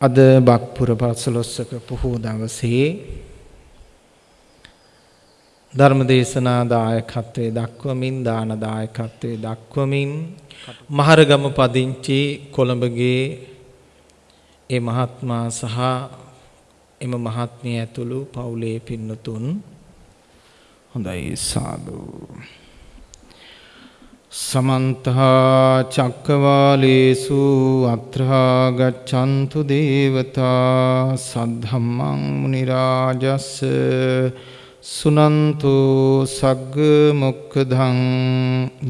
අද බක්පුර පසළොස්වක පොහෝ දවසේ ධර්මදේශනා දායකත්වයේ දක්වමින් දාන දායකත්වයේ දක්වමින් මහරගම පදිංචි කොළඹගේ ඒ මහත්මා සහ එම මහත්මිය ඇතුළු පවුලේ පින්නතුන් හොඳයි සාදු. සමන්ත චක්කවාලේසු අත්‍රා ගච්ඡන්තු දේවතා සද්ධම්මං මුනි රාජස් සුනන්තු සග්ග මොක්ඛදං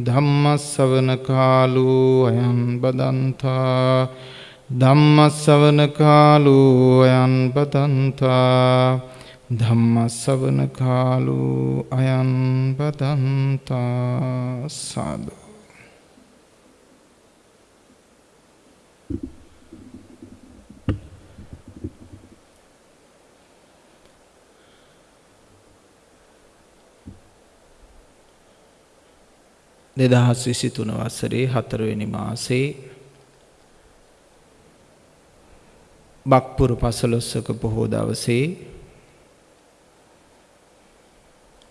ධම්මස්සවන කාලෝ අයං බදන්තා ධම්මස්සවන කාලෝ අයං බදන්තා ධම්මස්සවන කාලෝ අයං බදන්තා සාදු. දෙදහස් විසි තුන වසරේ හතරවෙනි මාසේ බක්පුර පසළොස්සක පොහෝ දවසේ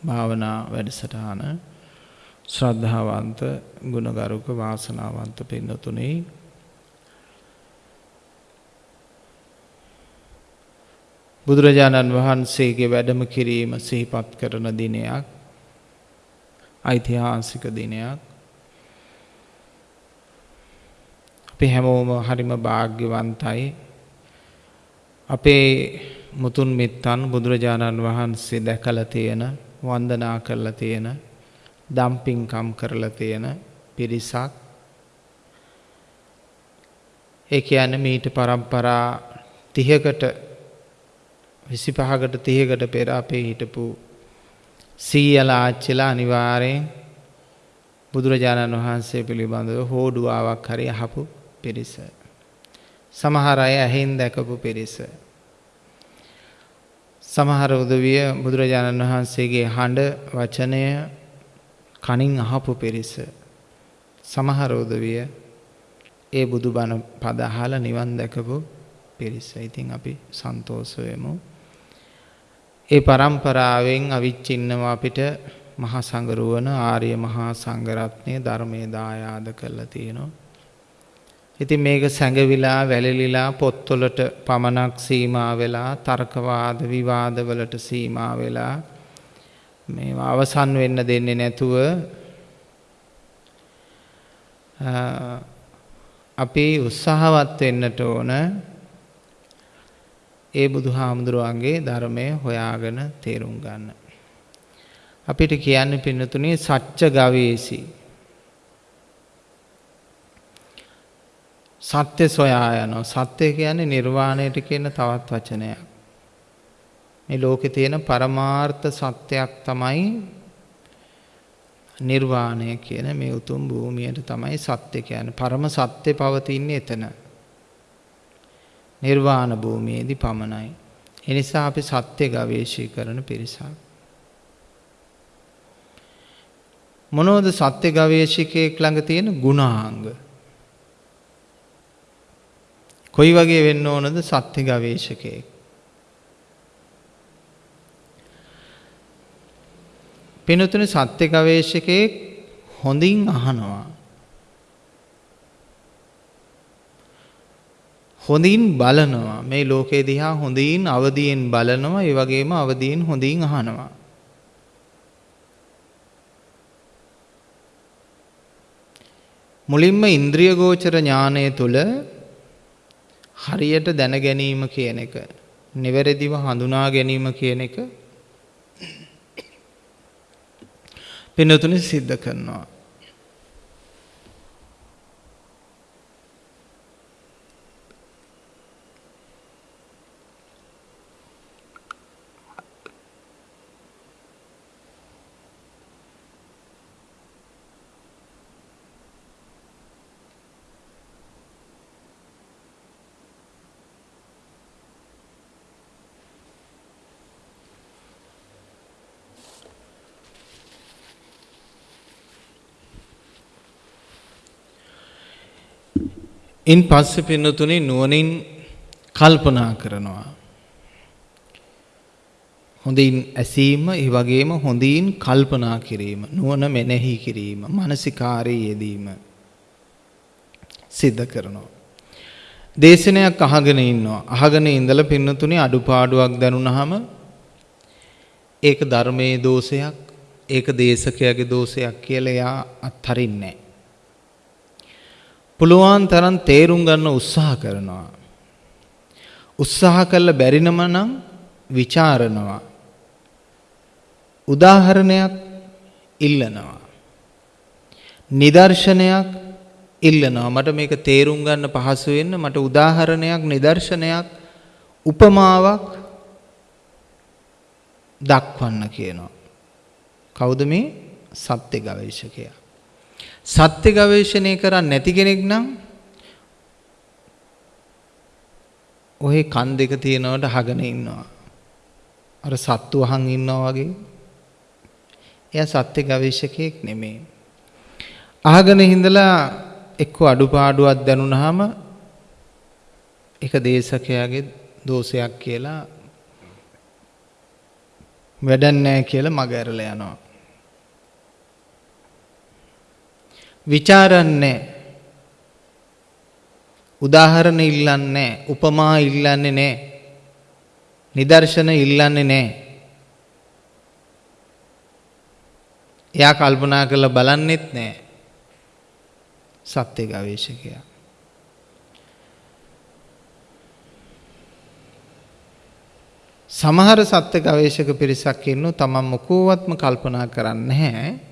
භාවනා වැඩසටහන ශ්‍රද්ධාවන්ත ගුණගරුක වාසනාවන්ත පින්නතුනේ. බුදුරජාණන් වහන්සේගේ වැඩම කිරීම සිහිපත් කරන දිනයක් ඓතිහාසික දිනයක්. අපි හැමෝම හරිම වාග්්‍යවන්තයි අපේ මුතුන් මිත්තන් බුදුරජාණන් වහන්සේ දැකලා තියෙන වන්දනා කරලා තියෙන දම්පින්කම් කරලා තියෙන පිරිසක් ඒ කියන්නේ මීට પરම්පරා 30කට 25කට 30කට පෙර අපේ හිටපු සීයලා ආච්චිලා අනිවාර්යෙන් බුදුරජාණන් වහන්සේ පිළිබඳව හෝඩුවාවක් හරි අහපු පිරිස. සමහර අය ඇහෙන් දැකපු පිරිස. සමහර උදවිය බුදුරජාණන් වහන්සේගේ හඬ වචනය කනින් අහපු පිරිස. සමහර උදවිය ඒ බුදුබණ පද අහලා නිවන් දැකපු පිරිස. ඉතින් අපි සන්තෝෂ වෙමු. ඒ પરම්පරාවෙන් අවිච්චින්නව අපිට මහා සංගරුවන ආර්ය මහා සංඝරත්නය ධර්මයේ දායාද කරලා තියෙනවා. ඉතින් මේක සැඟවිලා වැළලිලා පොත්වලට පමණක් සීමා වෙලා තර්කවාද විවාදවලට සීමා වෙලා මේවා අවසන් වෙන්න දෙන්නේ නැතුව අපි උත්සාහවත් වෙන්නට ඕන ඒ බුදුහාමුදුරුවන්ගේ ධර්මය හොයාගෙන තේරුම් ගන්න. අපිට කියන්න පින්නතුනේ සච්ච ගවේසි. සත්‍ය සොයා යනවා. සත්‍ය කියන්නේ නිර්වාණයට කියන තවත් වචනයක්. මේ ලෝකේ තියෙන පරමාර්ථ සත්‍යයක් තමයි නිර්වාණය කියන මේ උතුම් භූමියට තමයි සත්‍ය කියන්නේ. පරම සත්‍ය පවතින්නේ එතන. නිර්වාණ භූමියේදී පමණයි. එනිසා අපි සත්‍ය ගවේෂී කරන පිරිසක්. මොනවද සත්‍ය ගවේෂකයෙක් ළඟ තියෙන ගුණාංග? කොයි වගේ වෙන්න ඕනද සත්‍ය ගවේෂකයෙක්? පිනුතුනේ සත්‍ය ගවේෂකයෙක් හොඳින් අහනවා. හොඳින් බලනවා මේ ලෝකේ දිහා හොඳින් අවදියෙන් බලනවා ඒ වගේම අවදියෙන් හොඳින් අහනවා මුලින්ම ඉන්ද්‍රිය ගෝචර ඥානය තුල හරියට දැන ගැනීම කියන එක නිවැරදිව හඳුනා ගැනීම කියන එක පින්නතුනි සිද්ධ කරනවා. ඉන් පස්සේ පින්නතුනේ නුවණින් කල්පනා කරනවා. හොඳින් ඇසීම ඒ වගේම හොඳින් කල්පනා කිරීම නුවණ මෙනෙහි කිරීම මානසිකාරයේ යෙදීම සිද්ධ කරනවා. දේශනයක් අහගෙන ඉන්නවා. අහගෙන ඉඳලා පින්නතුනේ අඩුපාඩුවක් දැනුණාම ඒක ධර්මයේ දෝෂයක්, ඒක දේශකයාගේ දෝෂයක් කියලා එයා අත්හරින්නේ පුළුවන් තරම් තේරුම් ගන්න උත්සාහ කරනවා. උත්සාහ කළ බැරිනම නම් ਵਿਚාරනවා. උදාහරණයක් ඉල්ලනවා. නිදර්ශනයක් ඉල්ලනවා. මට මේක තේරුම් ගන්න පහසු වෙන්න මට උදාහරණයක් නිදර්ශනයක් උපමාවක් දක්වන්න කියනවා. කවුද මේ සත්‍ය ගවේෂකයා? සත්‍ය ගවේෂණය කරන්නේ නැති කෙනෙක් නම් ඔහේ කන් දෙක තියෙනවට අහගෙන ඉන්නවා. අර සත්තු අහන් ඉන්නවා වගේ. එයා සත්‍ය ගවේෂකයෙක් නෙමෙයි. අහගෙන හිඳලා එක්ක අඩුපාඩුවක් දැනුණාම ඒක දේශකයාගේ දෝෂයක් කියලා වැඩක් නැහැ කියලා මග ඇරලා යනවා. ਵਿਚාරන්නේ උදාහරණ ඉල්ලන්නේ උපමා ඉල්ලන්නේ නැහැ. නිදර්ශන ඉල්ලන්නේ නැහැ. එයා කල්පනා කරලා බලන්නෙත් නැහැ. සත්‍ය ගවේෂකයා. සමහර සත්‍ය ගවේෂක පිරිසක් ඉන්නු තමන් මොකෝවත්ම කල්පනා කරන්නේ නැහැ.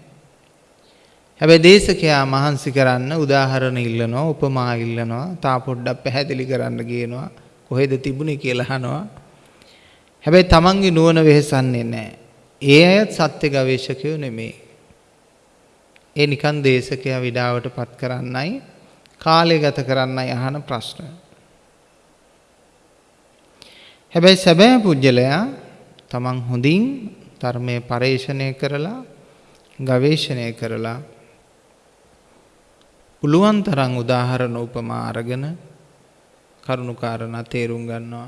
හැබැයි දේශකයා මහන්සි කරන්න උදාහරණ ඉල්ලනවා, උපමා ඉල්ලනවා, තා පොඩ්ඩක් පැහැදිලි කරන්න කියනවා, කොහෙද තිබුණේ කියලා අහනවා. හැබැයි තමන්ගේ නුවණ වෙහසන්නේ නැහැ. ඒ අයත් සත්‍ය ගවේෂකයෝ නෙමෙයි. ඒ නිකන් දේශකයා විඩාවට පත් කරන්නයි කාලය ගත කරන්නයි අහන ප්‍රශ්න. හැබැයි සැබෑ පුජ්‍යලයා තමන් හොඳින් ධර්මයේ පරේෂණය කරලා ගවේෂණය කරලා පුළුවන් තරම් උදාහරණ උපමා අරගෙන කරුණුකාරණා තේරුම් ගන්නවා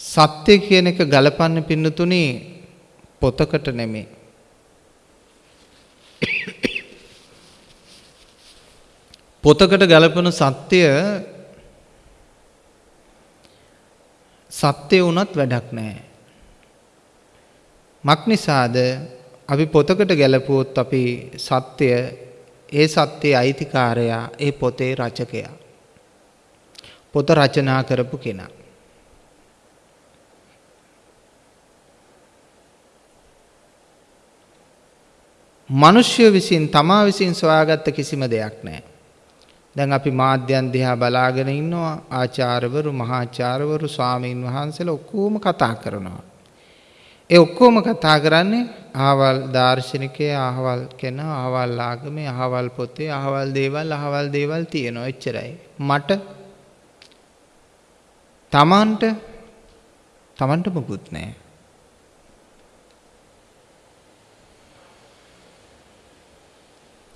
සත්‍ය කියන එක ගලපන්න පින්නතුනේ පොතකට නෙමේ. පොතකට ගලපන සත්‍යය සත්‍ය වුණත් වැඩක් නැහැ. මක් නිසාද අපි පොතකට ගැලපුවොත් අපි සත්‍යය ඒ සත්‍යයේ අයිතිකාරයා ඒ පොතේ රචකයා. පොත රචනා කරපු කෙනා. මිනිස්සු විසින් තමා විසින් සොයාගත්ත කිසිම දෙයක් නැහැ. දැන් අපි මාධ්‍යයන් දිහා බලාගෙන ඉන්නවා ආචාර්යවරු මහාචාර්යවරු ස්වාමීන් වහන්සේලා ඔක්කොම කතා කරනවා. ඒ ඔක්කොම කතා කරන්නේ අහවල් දාර්ශනිකයේ අහවල් කෙනා අහවල් ආගමේ අහවල් පොතේ අහවල් දේවල් අහවල් දේවල් තියෙනවා එච්චරයි. මට තමන්ට තමන්ට මොකුත් නැහැ.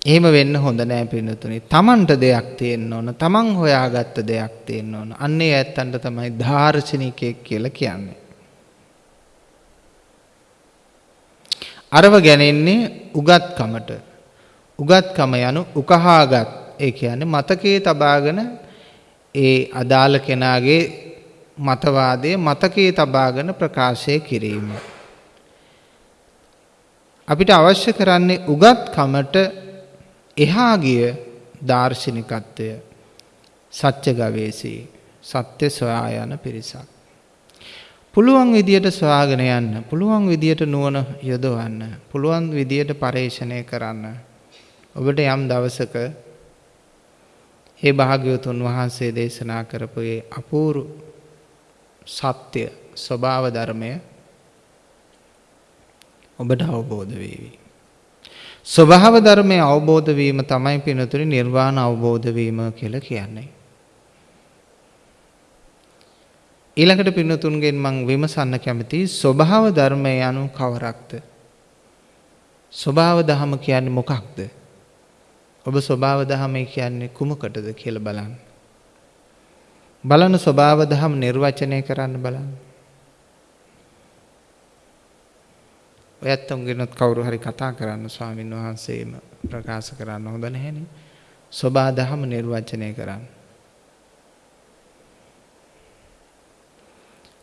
එහෙම වෙන්න හොඳ නෑ පින්නතුනි. Tamanට දෙයක් තියෙන්න ඕන. Taman හොයාගත්ත දෙයක් තියෙන්න ඕන. අන්නේ ඇත්තන්ට තමයි දාර්ශනිකයෙක් කියලා කියන්නේ. අරව ගැනෙන්නේ උගත්කමට. උගත්කම යනු උකහාගත්. ඒ කියන්නේ මතකයේ තබාගෙන ඒ අදාළ කෙනාගේ මතවාදයේ මතකයේ තබාගෙන ප්‍රකාශය කිරීම. අපිට අවශ්‍ය කරන්නේ උගත්කමට එහා ගිය දාර්ශනිකත්වය සත්‍ය ගවේෂී සත්‍ය සොයා යන පිරිසක්. පුළුවන් විදියට සොයාගෙන යන්න, පුළුවන් විදියට නුවණ යොදවන්න, පුළුවන් විදියට පරේක්ෂණය කරන්න. ඔබට යම් දවසක ඒ භාග්‍යවතුන් වහන්සේ දේශනා කරපු ඒ අපූර්ව සත්‍ය ස්වභාව ධර්මය ඔබට අවබෝධ වේවි. ස්වභාව ධර්මය අවබෝධ වීම තමයි පිනතුරි නිර්වාණ අවබෝධ වීම කියලා කියන්නේ. ඊළඟට පින්නතුන්ගෙන් මං විමසන්න කැමති ස්වභාව ධර්මය යනු කවරක්ද? ස්වභාව දහම කියන්නේ මොකක්ද? ඔබ ස්වභාව දහමේ කියන්නේ කුමකටද කියලා බලන්න. බලන ස්වභාව දහම් නිර්වචනය කරන්න බලන්න. ඔයත් උන්ගෙනත් කවුරු හරි කතා කරන්න ස්වාමින් වහන්සේම ප්‍රකාශ කරන්න හොඳ නැහැනේ. ස්වභාව දහම නිර්වචනය කරන්න.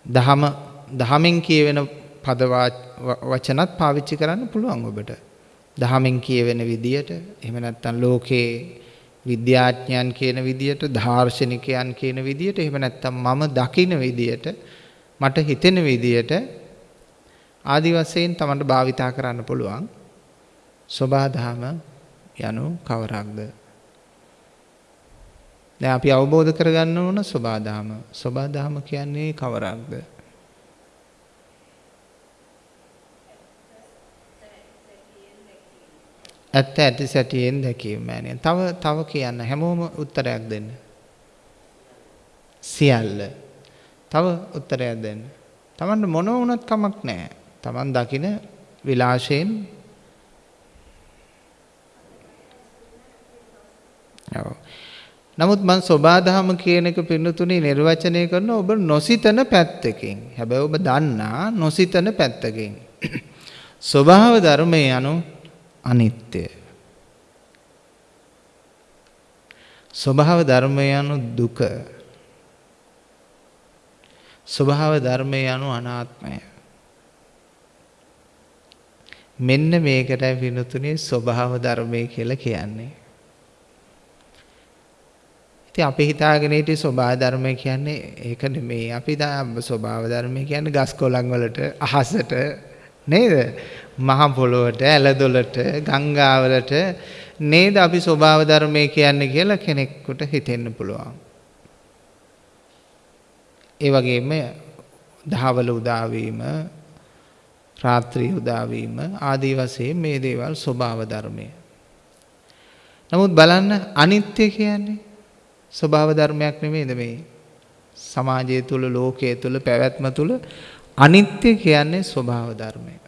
දහම දහමෙන් කියවෙන පද වචනත් පාවිච්චි කරන්න පුළුවන් ඔබට. දහමෙන් කියවෙන විදියට එහෙම නැත්නම් ලෝකේ විද්‍යාඥයන් කියන විදියට දාර්ශනිකයන් කියන විදියට එහෙම නැත්නම් මම දකින විදියට මට හිතෙන විදියට ආදි වශයෙන් තමන්ට භාවිතා කරන්න පුළුවන් සෝබාධම යනු කවරක්ද දැන් අපි අවබෝධ කරගන්න ඕන සෝබාධම සෝබාධම කියන්නේ කවරක්ද ඇත්ත ඇති සැටියෙන් දැකීම මෑණියන්. තව තව කියන්න හැමෝම උත්තරයක් දෙන්න. සියල්ල. තව උත්තරයක් දෙන්න. Tamanට මොන වුණත් කමක් නැහැ. Taman දකින විලාශයෙන් ඔව්. නමුත් මම සෝබාදහම කියන එක පින්නතුනේ නිර්වචනය කරන ඔබ නොසිතන පැත්තකින්. හැබැයි ඔබ දන්නා නොසිතන පැත්තකින්. ස්වභාව ධර්මයේ anu අනිත්‍ය. ස්වභාව ධර්මය යනු දුක. ස්වභාව ධර්මය යනු අනාත්මය. මෙන්න මේකටයි විනුතුනේ ස්වභාව ධර්මය කියලා කියන්නේ. ඉතින් අපි හිතාගෙන හිටිය ස්වභාව ධර්මය කියන්නේ ඒක නෙමෙයි. අපි ස්වභාව ධර්මය කියන්නේ ගස් කොළන් වලට අහසට නේද? මහ පොළොවට, ඇලදොලට, ගංගාවලට නේද අපි ස්වභාව ධර්මය කියන්නේ කියලා කෙනෙකුට හිතෙන්න පුළුවන්. ඒ වගේම දහවල උදා වීම, රාත්‍රී උදා වීම ආදී වශයෙන් මේ දේවල් ස්වභාව ධර්මය. නමුත් බලන්න අනිත්‍ය කියන්නේ ස්වභාව ධර්මයක් නෙමෙයිද මේ? සමාජය තුල, ලෝකයේ තුල, පැවැත්ම තුල අනිත්‍ය කියන්නේ ස්වභාව ධර්මය.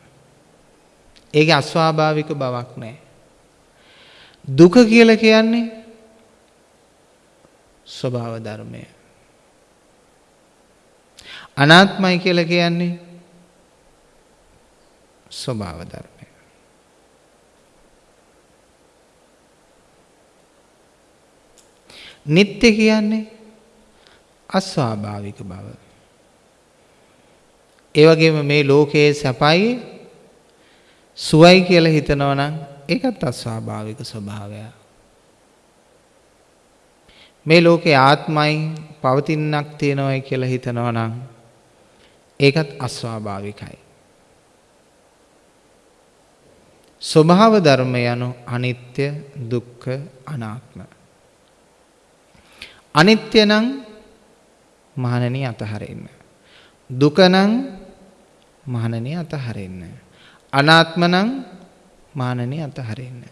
ඒකේ අස්වාභාවික බවක් නැහැ. දුක කියලා කියන්නේ ස්වභාව ධර්මය. අනාත්මයි කියලා කියන්නේ ස්වභාව ධර්මය. නිත්‍ය කියන්නේ අස්වාභාවික බව. ඒ වගේම මේ ලෝකයේ සැපයි සුවයි කියලා හිතනවා නම් ඒකත් අස්වාභාවික ස්වභාවයක්. මේ ලෝකේ ආත්මයි පවතින්නක් තියෙනවයි කියලා හිතනවා නම් ඒකත් අස්වාභාවිකයි. ස්වභාව ධර්ම යනු අනිත්‍ය දුක්ඛ අනාත්ම. අනිත්‍ය නම් මහණෙනි අතහරින්න. දුක නම් මහණෙනි අතහරින්න. අනාත්ම නම් මානනේ අතහරින්න.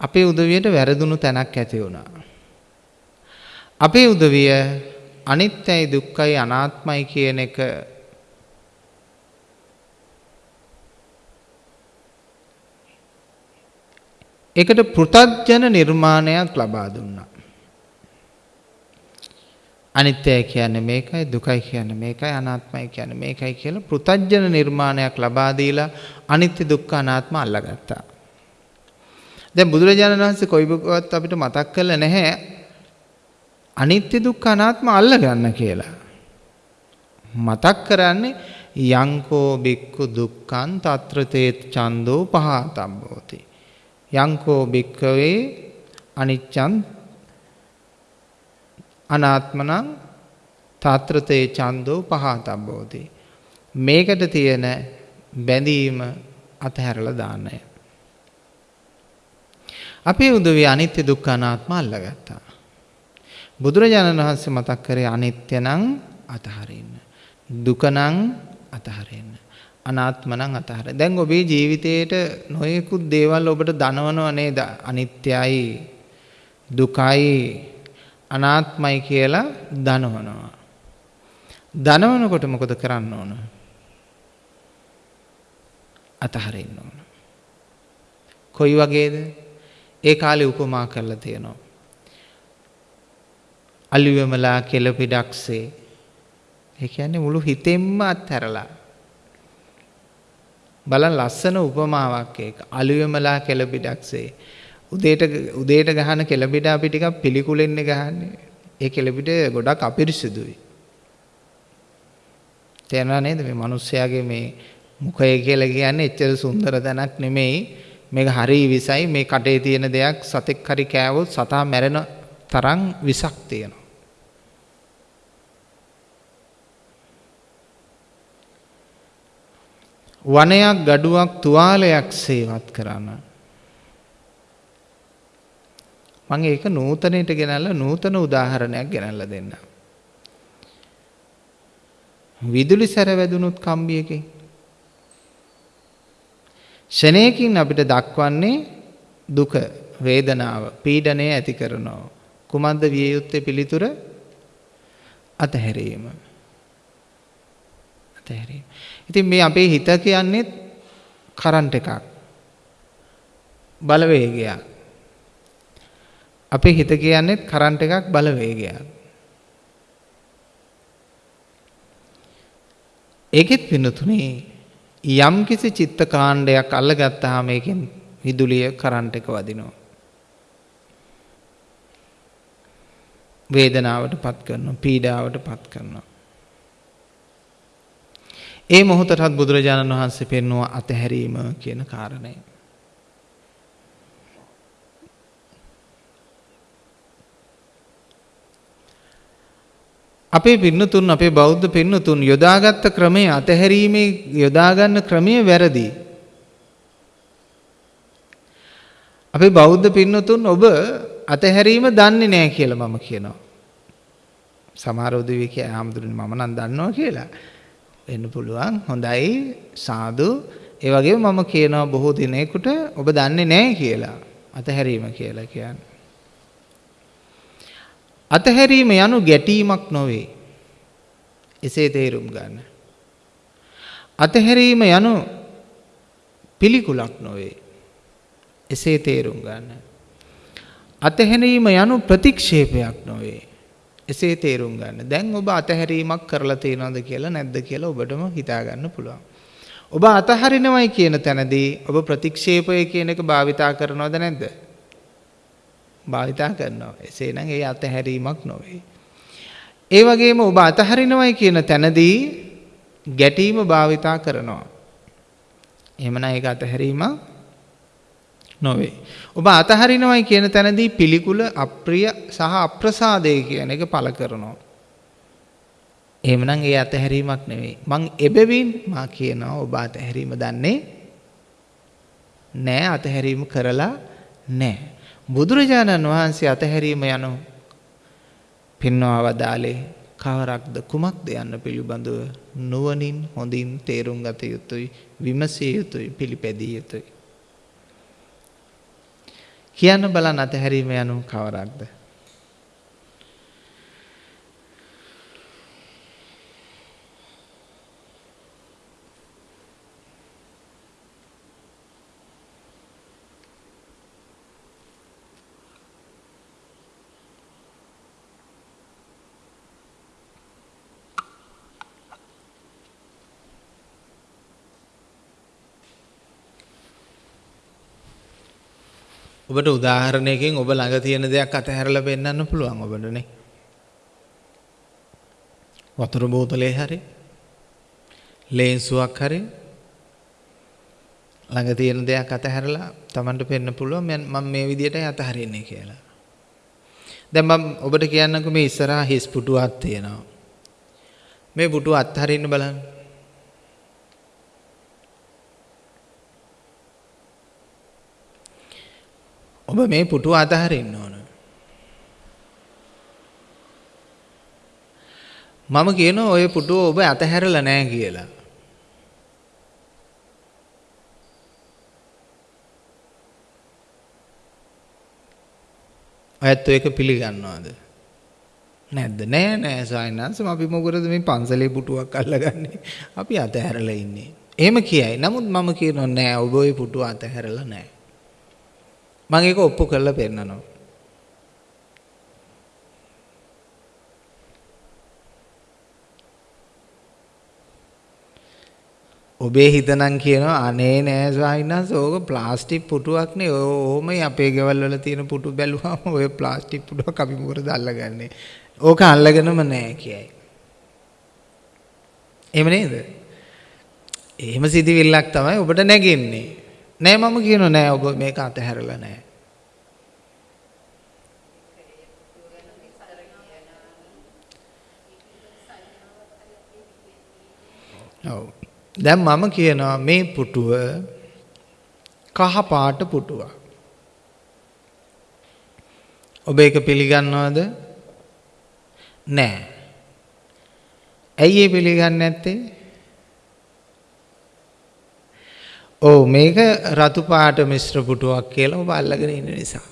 අපේ උදවියට වැරදුණු තැනක් ඇති වුණා. අපේ උදවිය අනිත්‍යයි දුක්ඛයි අනාත්මයි කියන එක ඒකට පෘතජන නිර්මාණයක් ලබා දුන්නා. අනිත්‍යයි කියන්නේ මේකයි දුකයි කියන්නේ මේකයි අනාත්මයි කියන්නේ මේකයි කියලා පෘතජ්ජන නිර්මාණයක් ලබා දීලා අනිත්‍ය දුක්ඛ අනාත්ම අල්ලගත්තා. දැන් බුදුරජාණන් වහන්සේ කොයිබවත් අපිට මතක් කළා නැහැ අනිත්‍ය දුක්ඛ අනාත්ම අල්ලගන්න කියලා. මතක් කරන්නේ යංකෝ බික්කු දුක්ඛං తත්‍ර තේ ඡන්தோ පහතම්බෝති. යංකෝ බික්කවේ අනිච්ඡං අනාත්මනං තාත්‍රතේ ඡන්தோ පහතබ්බෝති. මේකට තියෙන බැඳීම අතහැරලා දාන්නය. අපේ උදවිය අනිත්‍ය දුක්ඛ අනාත්ම අල්ලගත්තා. බුදුරජාණන් වහන්සේ මතක් කරේ අනිත්‍ය නම් අතහරින්න. දුක නම් අතහරින්න. අනාත්ම නම් අතහරින්න. දැන් ඔබේ ජීවිතේට නොයෙකුත් දේවල් ඔබට දනවනව නේද? අනිත්‍යයි දුකයි අනාත්මයි කියලා දනවනවා. දනවනකොට මොකද කරන්න ඕන? අතහරින්න ඕන. කොයි වගේද? ඒ කාලේ උපමා කරලා තියෙනවා. අලියමලා කෙලපිඩක්සේ. ඒ කියන්නේ මුළු හිතෙන්ම අත්හැරලා. බලන්න ලස්සන උපමාවක් ඒක. අලියමලා කෙලපිඩක්සේ. උදේට උදේට ගහන කෙලපිට අපි ටිකක් පිළිකුලෙන්නේ ගහන්නේ. ඒ කෙලපිට ගොඩක් අපිරිසිදුයි. තේරෙනව නේද මේ මිනිස්යාගේ මේ මුඛය කියලා කියන්නේ එච්චර සුන්දර තැනක් නෙමෙයි. මේක හරි විසයි මේ කටේ තියෙන දෙයක් සතෙක් හරි කෑවොත් සතා මැරෙන තරම් විසක් තියෙනවා. වනයක් ගඩුවක් තුවාලයක් සේවත් කරන්න. මම ඒක නූතනයට ගෙනල්ලා නූතන උදාහරණයක් ගෙනල්ලා දෙන්නම්. විදුලි සැර වැදුනුත් කම්බියකින්. ෂණයකින් අපිට දක්වන්නේ දුක වේදනාව පීඩනය ඇති කරනවා. කුමද්ද විය යුත්තේ පිළිතුර? අතහැරීම. අතහැරීම. ඉතින් මේ අපේ හිත කියන්නේ කරන්ට් එකක් බලවේගයක් අපේ හිත කියන්නේ කරන්ට් එකක් බලවේගයක් ඒකෙත් පින්නතුනේ යම් කිසි චිත්ත කාණ්ඩයක් අල්ලගත්තාම ඒකෙන් විදුලිය කරන්ට් එක වදිනවා. වේදනාවට පත් කරනවා පීඩාවට පත් කරනවා. ඒ මොහොතටත් බුදුරජාණන් වහන්සේ පෙන්වුවා අතහැරීම කියන කාරණය. අපේ පින්නතුන් අපේ බෞද්ධ පින්නතුන් යොදාගත්ත ක්‍රමය අතහැරීමේ යොදාගන්න ක්‍රමය වැරදි. අපේ බෞද්ධ පින්නතුන් ඔබ අතහැරීම දන්නේ නැහැ කියලා මම කියනවා. සමහර උදවිය කිය ආම්දුරනේ මම නම් දන්නවා කියලා. වෙන්න පුළුවන්. හොඳයි සාදු. ඒ වගේම මම කියනවා බොහෝ දිනෙකට ඔබ දන්නේ නැහැ කියලා. අතහැරීම කියලා කියන්නේ. අතහැරීම යනු ගැටීමක් නොවේ. එසේ තේරුම් ගන්න. අතහැරීම යනු පිළිකුලක් නොවේ. එසේ තේරුම් ගන්න. අතහැරීම යනු ප්‍රතික්ෂේපයක් නොවේ. එසේ තේරුම් ගන්න. දැන් ඔබ අතහැරීමක් කරලා තියෙනවද කියලා නැද්ද කියලා ඔබටම හිතා ගන්න පුළුවන්. ඔබ අතහරිනවයි කියන තැනදී ඔබ ප්‍රතික්ෂේපය කියන එක භාවිතා කරනවද නැද්ද? භාවිතා කරනවා. එසේනම් ඒ අතහැරීමක් නොවේ. ඒ වගේම ඔබ අතහරිනවයි කියන තැනදී ගැටීම භාවිතා කරනවා. එහෙමනම් ඒක අතහැරීමක් නොවේ. ඔබ අතහරිනවයි කියන තැනදී පිළිකුල අප්‍රිය සහ අප්‍රසාදය කියන එක පළ කරනවා. එහෙමනම් ඒ අතහැරීමක් නෙවෙයි. මං එබැවින් මා කියනවා ඔබ අතහැරීම දන්නේ නෑ අතහැරීම කරලා නෑ. බුදුරජාණන් වහන්සේ අතහැරීම යනු පින්වා වදාලේ කවරක්ද කුමක්ද යන්න පිළිබඳව නුවණින් හොඳින් තේරුම් ගත යුතුයි විමසිය යුතුයි පිළිපැදිය යුතුයි කියන්න බලන්න අතහැරීම යනු කවරක්ද? ඔබට උදාහරණයකින් ඔබ ළඟ තියෙන දෙයක් අතහැරලා පෙන්වන්න පුළුවන් ඔබටනේ. වතුර බෝතලේ හරි ලේන්සුවක් හරි ළඟ තියෙන දෙයක් අතහැරලා Tamanට පෙන්වන්න පුළුවන් මම මේ විදිහටයි අතහරින්නේ කියලා. දැන් මම ඔබට කියන්නකෝ මේ ඉස්සරහා හිස් පුටුවක් තියෙනවා. මේ පුටුව අත්හරින්න බලන්න. ඔබ මේ පුටුව අතහරින්න ඕන. මම කියනවා ඔය පුටුව ඔබ අතහැරලා නැහැ කියලා. ඔයත් ඒක පිළිගන්නවද? නැද්ද? නෑ නෑ සායනන්ස අපි මොකටද මේ පන්සලේ පුටුවක් අල්ලගන්නේ? අපි අතහැරලා ඉන්නේ. එහෙම කියයි. නමුත් මම කියනවා නෑ ඔබ ওই පුටුව අතහැරලා නෑ. මම ඒක ඔප්පු කරලා පෙන්නනවා. ඔබේ හිතනම් කියනවා අනේ නෑ ස්වාමීනස් ඕක ප්ලාස්ටික් පුටුවක් නේ. ඕමයි අපේ ගෙවල් වල තියෙන පුටු බැලුවාම ඔය ප්ලාස්ටික් පුටුවක් අපි මොකටද අල්ලගන්නේ ඕක අල්ලගෙනම නෑ කියයි. එහෙම නේද? එහෙම සිතිවිල්ලක් තමයි ඔබට නැගෙන්නේ. නෑ මම කියනවා නෑ ඔබ මේක අතහැරලා නෑ. ඔව්. දැන් මම කියනවා මේ පුටුව කහ පාට පුටුවක්. ඔබ ඒක පිළිගන්නවද? නෑ. ඇයි ඒ පිළිගන්නේ නැත්තේ? ඔව් මේක රතු පාට මිශ්‍ර පුටුවක් කියලා ඔබ අල්ලගෙන ඉන්න නිසා.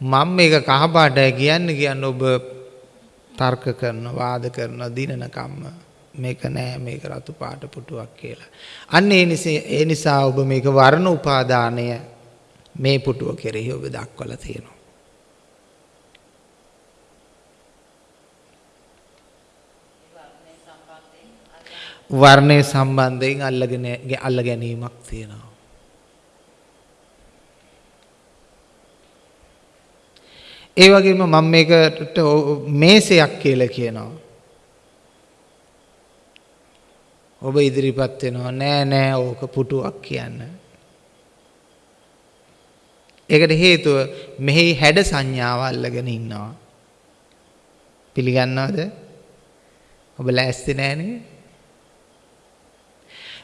මම මේක කහ පාටයි කියන්නේ කියන්නේ ඔබ තර්ක කරන වාද කරන දිනන කම්ම මේක නෑ මේක රතු පාට පුටුවක් කියලා. අන්න ඒ නිසා ඒ නිසා ඔබ මේක වර්ණ උපාදානය මේ පුටුව කෙරෙහි ඔබ දක්වලා තියෙනවා. වර්ණය සම්බන්ධයෙන් අල්ලගෙන අල්ල ගැනීමක් තියෙනවා. ඒ වගේම මම මේකට මේසයක් කියලා කියනවා. ඔබ ඉදිරිපත් වෙනවා නෑ නෑ ඕක පුටුවක් කියන්න. ඒකට හේතුව මෙහි හැඩ සංඥාව අල්ලගෙන ඉන්නවා. පිළිගන්නවද? ඔබ ලෑස්ති නෑනේ?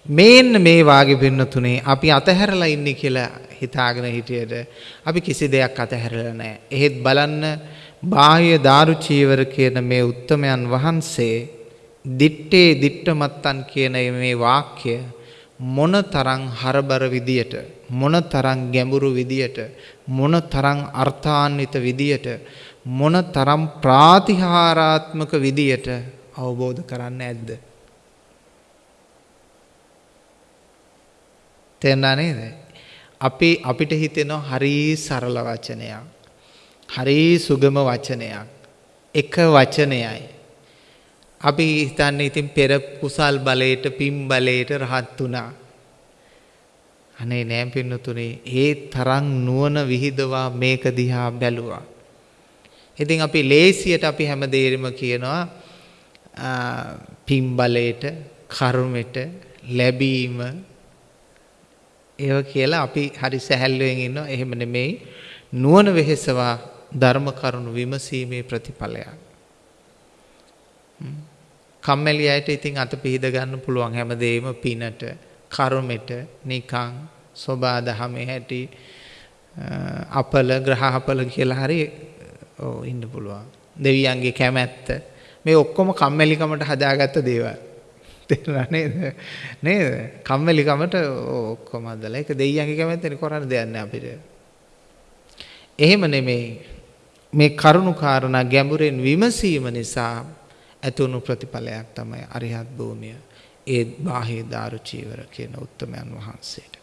මේන්න මේ වාගේ පින්නතුනේ අපි අතහැරලා ඉන්නේ කියලා හිතාගෙන හිටියට අපි කිසි දෙයක් අතහැරලා නැහැ. එහෙත් බලන්න බාහ්‍ය දාරු චීවර කියන මේ උත්තමයන් වහන්සේ දිත්තේ දිට්ඨමත්තන් කියන මේ වාක්‍ය මොන තරම් හරබර විදියට මොන තරම් ගැඹුරු විදියට මොන තරම් අර්ථාන්විත විදියට මොන තරම් ප්‍රාතිහාරාත්මක විදියට අවබෝධ කරන්න ඇද්ද තේරුණා නේද? අපි අපිට හිතෙනවා හරි සරල වචනයක්. හරි සුගම වචනයක්. එක වචනයයි. අපි හිතන්නේ ඉතින් පෙර කුසල් බලයට පින් බලයට රහත් වුණා. අනේ නෑ පින්නතුනේ ඒ තරම් නුවණ විහිදවා මේක දිහා බැලුවා. ඉතින් අපි ලේසියට අපි හැමදේරම කියනවා පින් බලයට කර්මෙට ලැබීම ඒව කියලා අපි හරි සැහැල්ලුවෙන් ඉන්නවා. එහෙම නෙමෙයි. නුවණ වෙහෙසවා ධර්ම කරුණු විමසීමේ ප්‍රතිඵලයක්. කම්මැලි අයට ඉතින් අත පිහිද ගන්න පුළුවන් හැමදේම පිනට, කර්මෙට, නිකං, සෝබා දහමේ හැටි අපල ග්‍රහ අපල කියලා හරි ඔව් ඉන්න පුළුවන්. දෙවියන්ගේ කැමැත්ත මේ ඔක්කොම කම්මැලිකමට හදාගත්ත දේවල්. තේරුණා නේද? නේද? කම්මැලිකමට ඔක්කොම අදලා ඒක දෙයියන්ගේ කැමැත්තනේ කරන්න දෙයක් නෑ අපිට. එහෙම නෙමෙයි. මේ කරුණු කාරණා ගැඹුරෙන් විමසීම නිසා ඇතුණු ප්‍රතිඵලයක් තමයි අරිහත් භූමිය. ඒ බාහේ දාරු චීවර කියන උත්තමයන් වහන්සේට.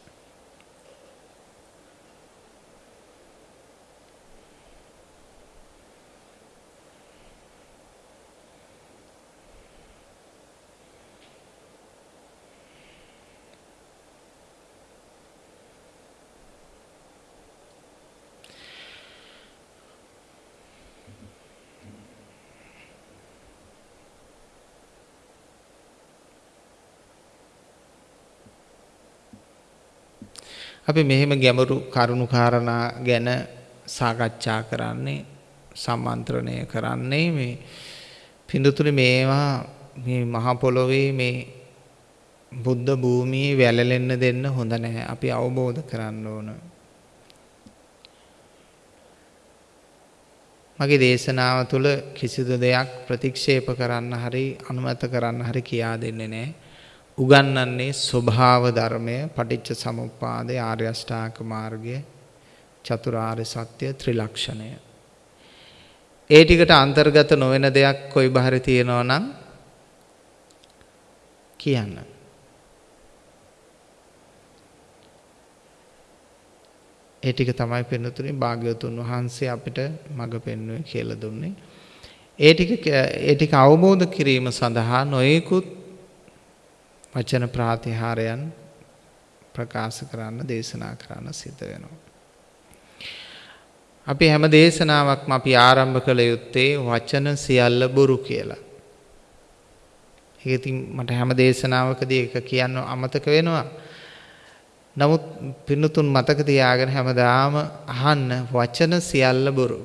අපි මෙහෙම ගැඹුරු කරුණු කාරණා ගැන සාකච්ඡා කරන්නේ සම්මන්ත්‍රණය කරන්නේ මේ පිඳුතුනි මේවා මේ මහ පොළොවේ මේ බුද්ධ භූමියේ වැළලෙන්න දෙන්න හොඳ නැහැ. අපි අවබෝධ කරන්න ඕන. මගේ දේශනාව තුළ කිසිදු දෙයක් ප්‍රතික්ෂේප කරන්න හරි අනුමත කරන්න හරි කියා දෙන්නේ නැහැ. උගන්වන්නේ ස්වභාව ධර්මය පටිච්ච සමුප්පාදය ආර්ය අෂ්ටාංග මාර්ගය චතුරාර්ය සත්‍ය ත්‍රිලක්ෂණය. ඒ ටිකට අන්තර්ගත නොවන දෙයක් කොයි බහරි තියෙනවා නම් කියන්න. ඒ ටික තමයි පින්නතුනේ භාග්‍යවතුන් වහන්සේ අපිට මඟ පෙන්වුවේ කියලා දුන්නේ. ඒ ටික ඒ ටික අවබෝධ කිරීම සඳහා නොයෙකුත් වචන ප්‍රාතිහාරයන් ප්‍රකාශ කරන්න දේශනා කරන්න සිද්ධ වෙනවා. අපි හැම දේශනාවක්ම අපි ආරම්භ කළ යුත්තේ වචන සියල්ල බොරු කියලා. ඒක ඉතින් මට හැම දේශනාවකදී එක කියන්න අමතක වෙනවා. නමුත් පින්නතුන් මතක තියාගෙන හැමදාම අහන්න වචන සියල්ල බොරු.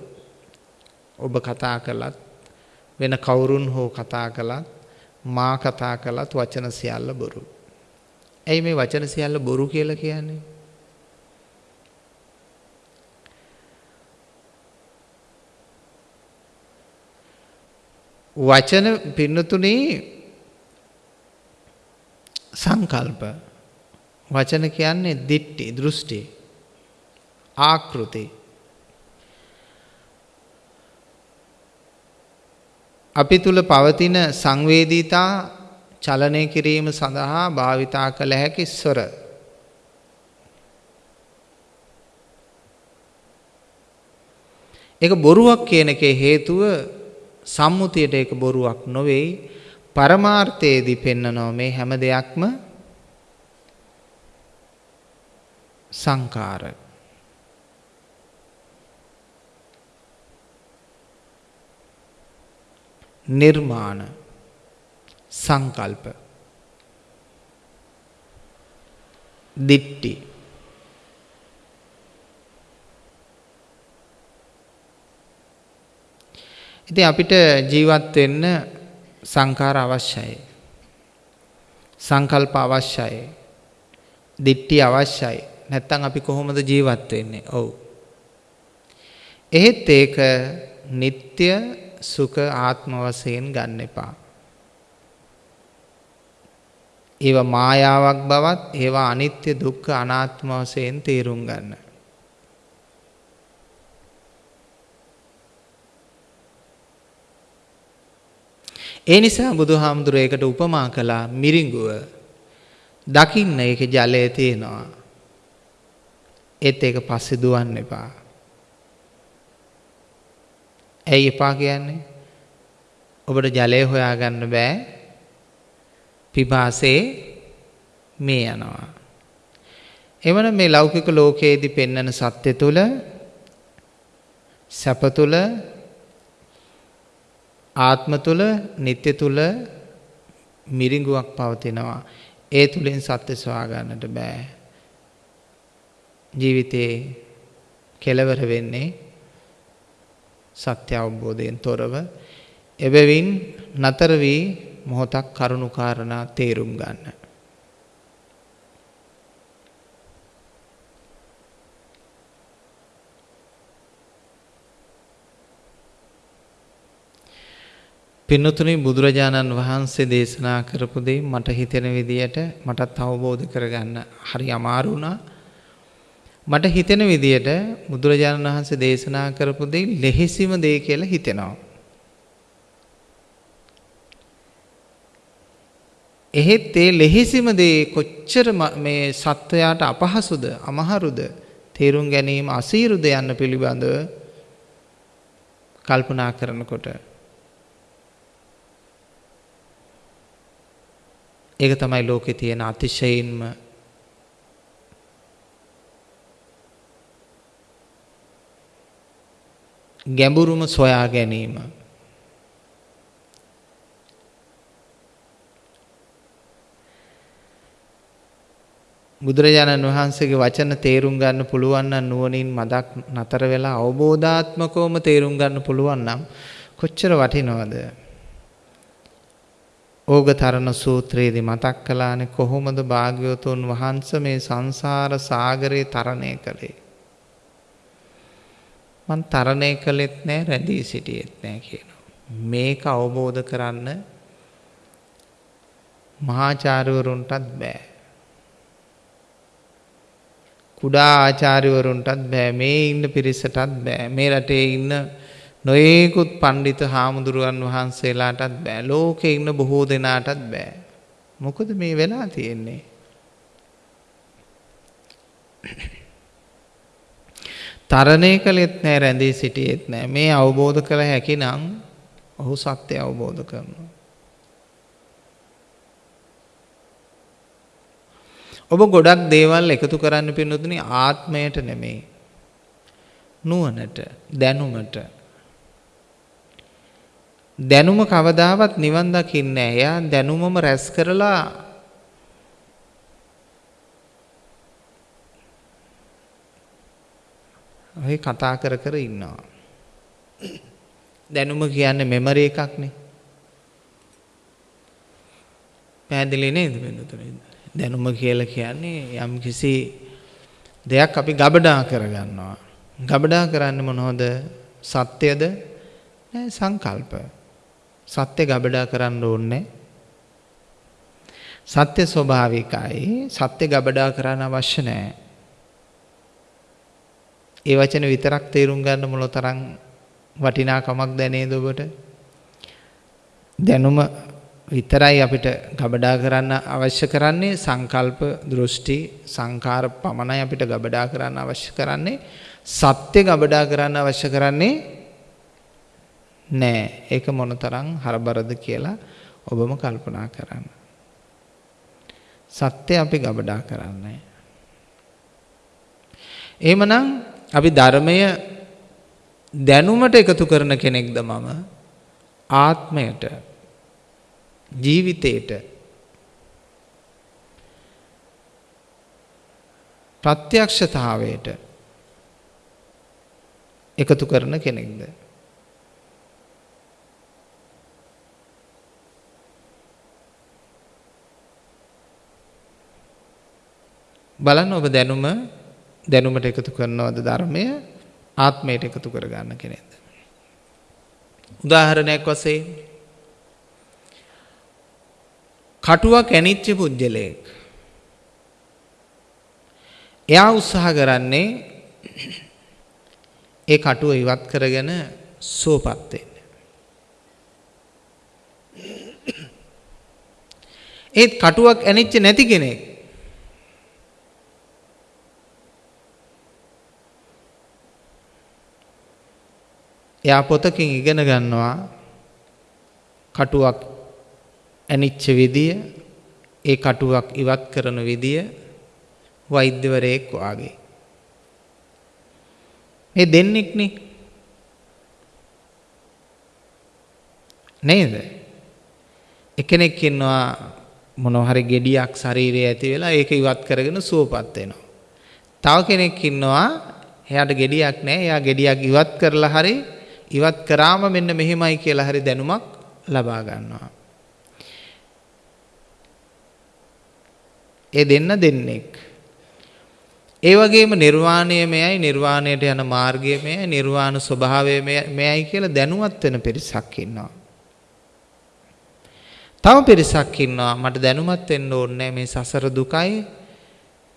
ඔබ කතා කළත් වෙන කවුරුන් හෝ කතා කළත් මා කතා කළත් වචන සියල්ල බොරු. ඇයි මේ වචන සියල්ල බොරු කියලා කියන්නේ? වචන පින්නතුනේ සංකල්ප වචන කියන්නේ දිට්ටි දෘෂ්ටි ආකෘති අපි තුල පවතින සංවේදීතා චලනය කිරීම සඳහා භාවිතා කළ හැකි ස්වර. ඒක බොරුවක් කියන එකේ හේතුව සම්මුතියට ඒක බොරුවක් නොවේයි පරමාර්ථයේදී පෙන්නනවා මේ හැම දෙයක්ම සංකාර නිර්මාණ සංකල්ප දිට්ටි ඉතින් අපිට ජීවත් වෙන්න සංඛාර අවශ්‍යයි. සංකල්ප අවශ්‍යයි. දිට්ටි අවශ්‍යයි. නැත්තම් අපි කොහොමද ජීවත් වෙන්නේ? ඔව්. එහෙත් ඒක නিত্য සුඛ ආත්ම වශයෙන් ගන්න එපා. ඒවා මායාවක් බවත් ඒවා අනිත්‍ය දුක්ඛ අනාත්ම වශයෙන් තේරුම් ගන්න. ඒ නිසා බුදුහාමුදුරේ ඒකට උපමා කළා මිරිඟුව. දකින්න ඒකේ ජලය තියෙනවා. ඒත් ඒක පස්සේ දුවන්න එපා. ඇයි එපා කියන්නේ? ඔබට ජලය හොයාගන්න බෑ. පිපාසයේ මේ යනවා. එවන මේ ලෞකික ලෝකයේදී පෙන්වන සත්‍ය තුල සැප තුල ආත්ම තුල නিত্য තුල මිරිඟුවක් පවතිනවා. ඒ තුලින් සත්‍ය සොයා ගන්නට බෑ. ජීවිතේ කෙලවර වෙන්නේ සත්‍ය අවබෝධයෙන් තොරව එබැවින් නතර වී මොහොතක් කරුණු කාරණා තේරුම් ගන්න. පින්නතුනි බුදුරජාණන් වහන්සේ දේශනා කරපු දේ මට හිතෙන විදියට මටත් අවබෝධ කරගන්න හරි අමාරු වුණා. මට හිතෙන විදියට බුදුරජාණන් වහන්සේ දේශනා කරපු දේ ලෙහෙසිම දේ කියලා හිතෙනවා. එහෙත් ඒ ලෙහෙසිම දේ කොච්චර මේ සත්වයාට අපහසුද අමහරුද තේරුම් ගැනීම අසීරුද යන්න පිළිබඳව කල්පනා කරනකොට ඒක තමයි ලෝකේ තියෙන අතිශයින්ම ගැඹුරුම සොයා ගැනීම. බුදුරජාණන් වහන්සේගේ වචන තේරුම් ගන්න පුළුවන් නම් නුවණින් මදක් නතර වෙලා අවබෝධාත්මකවම තේරුම් ගන්න පුළුවන් නම් කොච්චර වටිනවද? ඕගතරණ සූත්‍රයේදී මතක් කළානේ කොහොමද භාග්‍යවතුන් වහන්සේ මේ සංසාර සාගරේ තරණය කළේ? මං තරණය කළෙත් නෑ රැඳී සිටියෙත් නෑ කියනවා. මේක අවබෝධ කරන්න මහාචාර්යවරුන්ටත් බෑ. කුඩා ආචාර්යවරුන්ටත් බෑ මේ ඉන්න පිරිසටත් බෑ මේ රටේ ඉන්න නොයෙකුත් පණ්ඩිත හාමුදුරුවන් වහන්සේලාටත් බෑ ලෝකේ ඉන්න බොහෝ දෙනාටත් බෑ. මොකද මේ වෙලා තියෙන්නේ? තරණය කළෙත් නෑ රැඳී සිටියෙත් නෑ මේ අවබෝධ කළ හැකි නම් ඔහු සත්‍ය අවබෝධ කරනවා ඔබ ගොඩක් දේවල් එකතු කරන්න පින්නතුනි ආත්මයට නෙමෙයි. නුවණට, දැනුමට. දැනුම කවදාවත් නිවන් දකින්නේ නැහැ. එයා දැනුමම රැස් කරලා ඔය කතා කර කර ඉන්නවා. දැනුම කියන්නේ මෙමරි එකක්නේ. පැහැදිලි නේද වෙනතුනේ? දැනුම කියලා කියන්නේ යම් කිසි දෙයක් අපි ගබඩා කරගන්නවා. ගබඩා කරන්නේ මොනවද? සත්‍යද? නෑ සංකල්ප. සත්‍ය ගබඩා කරන්න ඕනේ සත්‍ය ස්වභාවිකයි. සත්‍ය ගබඩා කරන්න අවශ්‍ය නෑ. ඒ වචන විතරක් තේරුම් ගන්න මොලතරම් වටිනාකමක් දැනේද ඔබට? දැනුම විතරයි අපිට ගබඩා කරන්න අවශ්‍ය කරන්නේ. සංකල්ප දෘෂ්ටි සංකාර පමණයි අපිට ගබඩා කරන්න අවශ්‍ය කරන්නේ. සත්‍ය ගබඩා කරන්න අවශ්‍ය කරන්නේ නෑ. ඒක මොනතරම් හරබරද කියලා ඔබම කල්පනා කරන්න. සත්‍ය අපි ගබඩා කරන්නේ. එහෙමනම් අපි ධර්මය දැනුමට එකතු කරන කෙනෙක්ද මම? ආත්මයට ජීවිතේට ප්‍රත්‍යක්ෂතාවයට එකතු කරන කෙනෙක්ද? බලන්න ඔබ දැනුම දැනුමට එකතු කරනවද ධර්මය ආත්මයට එකතු කරගන්න කෙනෙක්ද උදාහරණයක් වශයෙන් කටුවක් ඇනිච්ච පුද්ගලයෙක්. එයා උත්සාහ කරන්නේ ඒ කටුව ඉවත් කරගෙන සුවපත් වෙන්න. ඒත් කටුවක් ඇනිච්ච නැති කෙනෙක් එයා පොතකින් ඉගෙන ගන්නවා කටුවක් ඇනිච්ච විදිය ඒ කටුවක් ඉවත් කරන විදිය වෛද්‍යවරයෙක් වාගේ. මේ දෙන්නෙක්නේ. නේද? එකෙනෙක් ඉන්නවා මොනවා හරි gediyak ශරීරයේ ඇති වෙලා ඒක ඉවත් කරගෙන සුවපත් වෙනවා. තව කෙනෙක් ඉන්නවා එයාට gediyak නැහැ. එයා gediyak ඉවත් කරලා හරි ඉවත් කරාම මෙන්න මෙහෙමයි කියලා හරි දැනුමක් ලබා ගන්නවා. ඒ දෙන්න දෙන්නෙක්. ඒ වගේම නිර්වාණය මෙයයි නිර්වාණයට යන මාර්ගය මෙයයි නිර්වාණ ස්වභාවය මෙයයි කියලා දැනුවත් වෙන පිරිසක් ඉන්නවා. තව පිරිසක් ඉන්නවා මට දැනුවත් වෙන්න ඕනේ මේ සසර දුකයි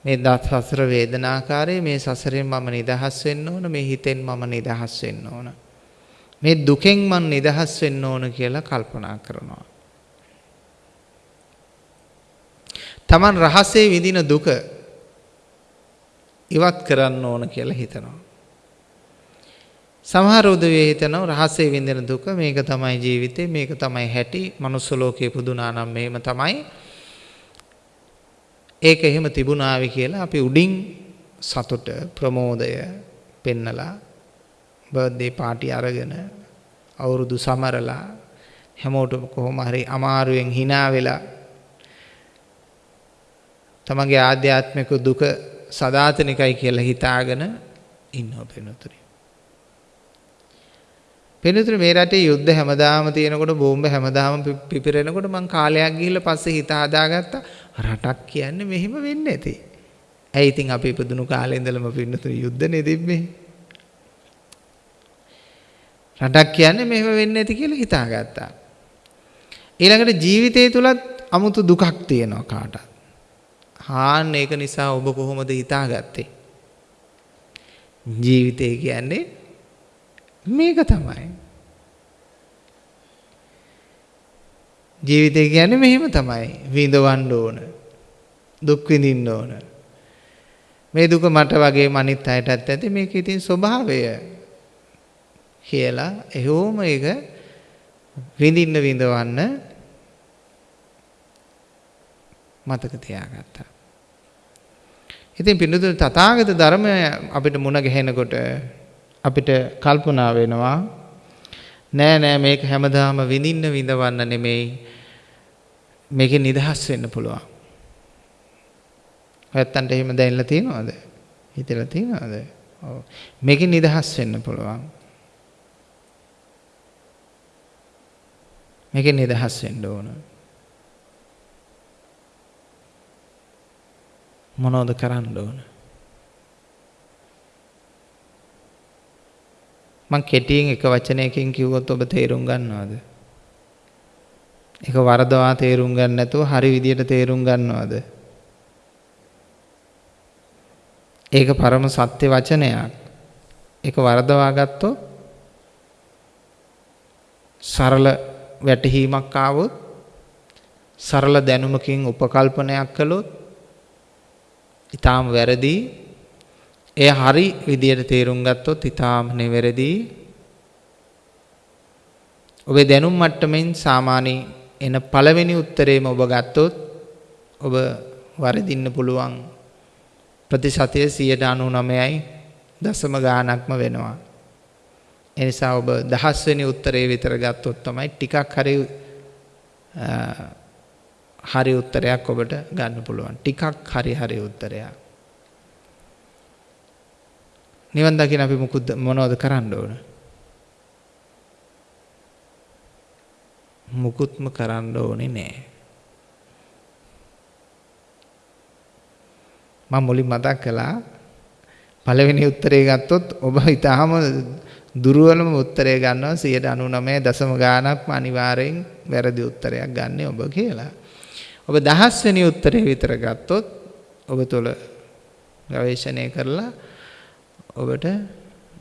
මේ දත් සසර වේදනාකාරය මේ සසරෙන් මම නිදහස් වෙන්න ඕන මේ හිතෙන් මම නිදහස් වෙන්න ඕන මේ දුකෙන් මම නිදහස් වෙන්න ඕන කියලා කල්පනා කරනවා Taman රහසේ විඳින දුක ඉවත් කරන්න ඕන කියලා හිතනවා. සමහර උදවිය හිතනවා රහසේ විඳින දුක මේක තමයි ජීවිතේ මේක තමයි හැටි මනුස්ස ලෝකේ පුදුනා නම් මෙහෙම තමයි. ඒක එහෙම තිබුණාවි කියලා අපි උඩින් සතුට ප්‍රමෝදය පෙන්නලා බර්ත්ඩේ පාටි අරගෙන අවුරුදු සමරලා හැමෝටම කොහොම හරි අමාරුවෙන් hina වෙලා තමන්ගේ ආධ්‍යාත්මික දුක සදාතනිකයි කියලා හිතාගෙන ඉන්නවා පෙනුතුරි. පෙනුතුරි මේ රටේ යුද්ධ හැමදාම තියෙනකොට බෝම්බ හැමදාම පිපිරෙනකොට මං කාලයක් ගිහිල්ලා පස්සේ හිත හදාගත්තා රටක් කියන්නේ මෙහෙම වෙන්නේ නැති. ඇයි ඉතින් අපි ඉපදුණු කාලේ ඉඳලම පින්නතුරි යුද්ධනේ තිබ්බේ. රටක් කියන්නේ මෙහෙම වෙන්නේ නැති කියලා හිතාගත්තා. ඊළඟට ජීවිතය තුලත් අමුතු දුකක් තියෙනවා කාටත්. හාන්න ඒක නිසා ඔබ කොහොමද හිතාගත්තේ? ජීවිතය කියන්නේ මේක තමයි. ජීවිතය කියන්නේ මෙහෙම තමයි. විඳවන්න ඕන. දුක් විඳින්න ඕන. මේ දුක මට වගේ අනිත් අයටත් ඇති මේක ඉතින් ස්වභාවය කියලා එහෙවම ඒක විඳින්න විඳවන්න මතක තියාගත්තා. ඉතින් පින්නතුනි තථාගත ධර්මය අපිට මුණ ගැහෙනකොට අපිට කල්පනා වෙනවා නෑ නෑ මේක හැමදාම විඳින්න විඳවන්න නෙමෙයි මේකෙන් නිදහස් වෙන්න පුළුවන්. ඔයත්තන්ට එහෙම දැනෙලා තියෙනවද? හිතලා තියෙනවද? ඔව්. මේකෙන් නිදහස් වෙන්න පුළුවන්. මේකෙන් නිදහස් වෙන්න ඕන. මොනවද කරන්න ඕන? මං කෙටියෙන් එක වචනයකින් කිව්වොත් ඔබ තේරුම් ගන්නවද? ඒක වරදවා තේරුම් ගන්න නැතුව හරි විදියට තේරුම් ගන්නවද? ඒක පරම සත්‍ය වචනයක්. ඒක වරදවා ගත්තොත් සරල වැටහීමක් ආවොත් සරල දැනුමකින් උපකල්පනයක් කළොත් ඊටාම වැරදි. එය හරි විදියට තේරුම් ගත්තොත් ඊටාම නෙවැරදි. ඔබේ දැනුම් මට්ටමින් සාමාන්‍ය එන පළවෙනි උත්තරේම ඔබ ගත්තොත් ඔබ වරදින්න පුළුවන්. ප්‍රතිශතය 99යි දශම ගාණක්ම වෙනවා. ඒ නිසා ඔබ දහස් වෙනි උත්තරේ විතර ගත්තොත් තමයි ටිකක් හරි හරි උත්තරයක් ඔබට ගන්න පුළුවන්. ටිකක් හරි හරි උත්තරයක්. නිවන් දකින්න අපි මොකුද මොනවද කරන්න ඕන? මුකුත්ම කරන්න ඕනේ නෑ. මම මුලින් මතක් කළා පළවෙනි උත්තරේ ගත්තොත් ඔබ ඊටාම දුර්වලම උත්තරය ගන්නවා 99 දශම ගාණක්ම අනිවාර්යෙන් වැරදි උත්තරයක් ගන්න ඔබ කියලා. ඔබ දහස් වෙනි උත්තරේ විතර ගත්තොත් ඔබ තුල ගවේෂණය කරලා ඔබට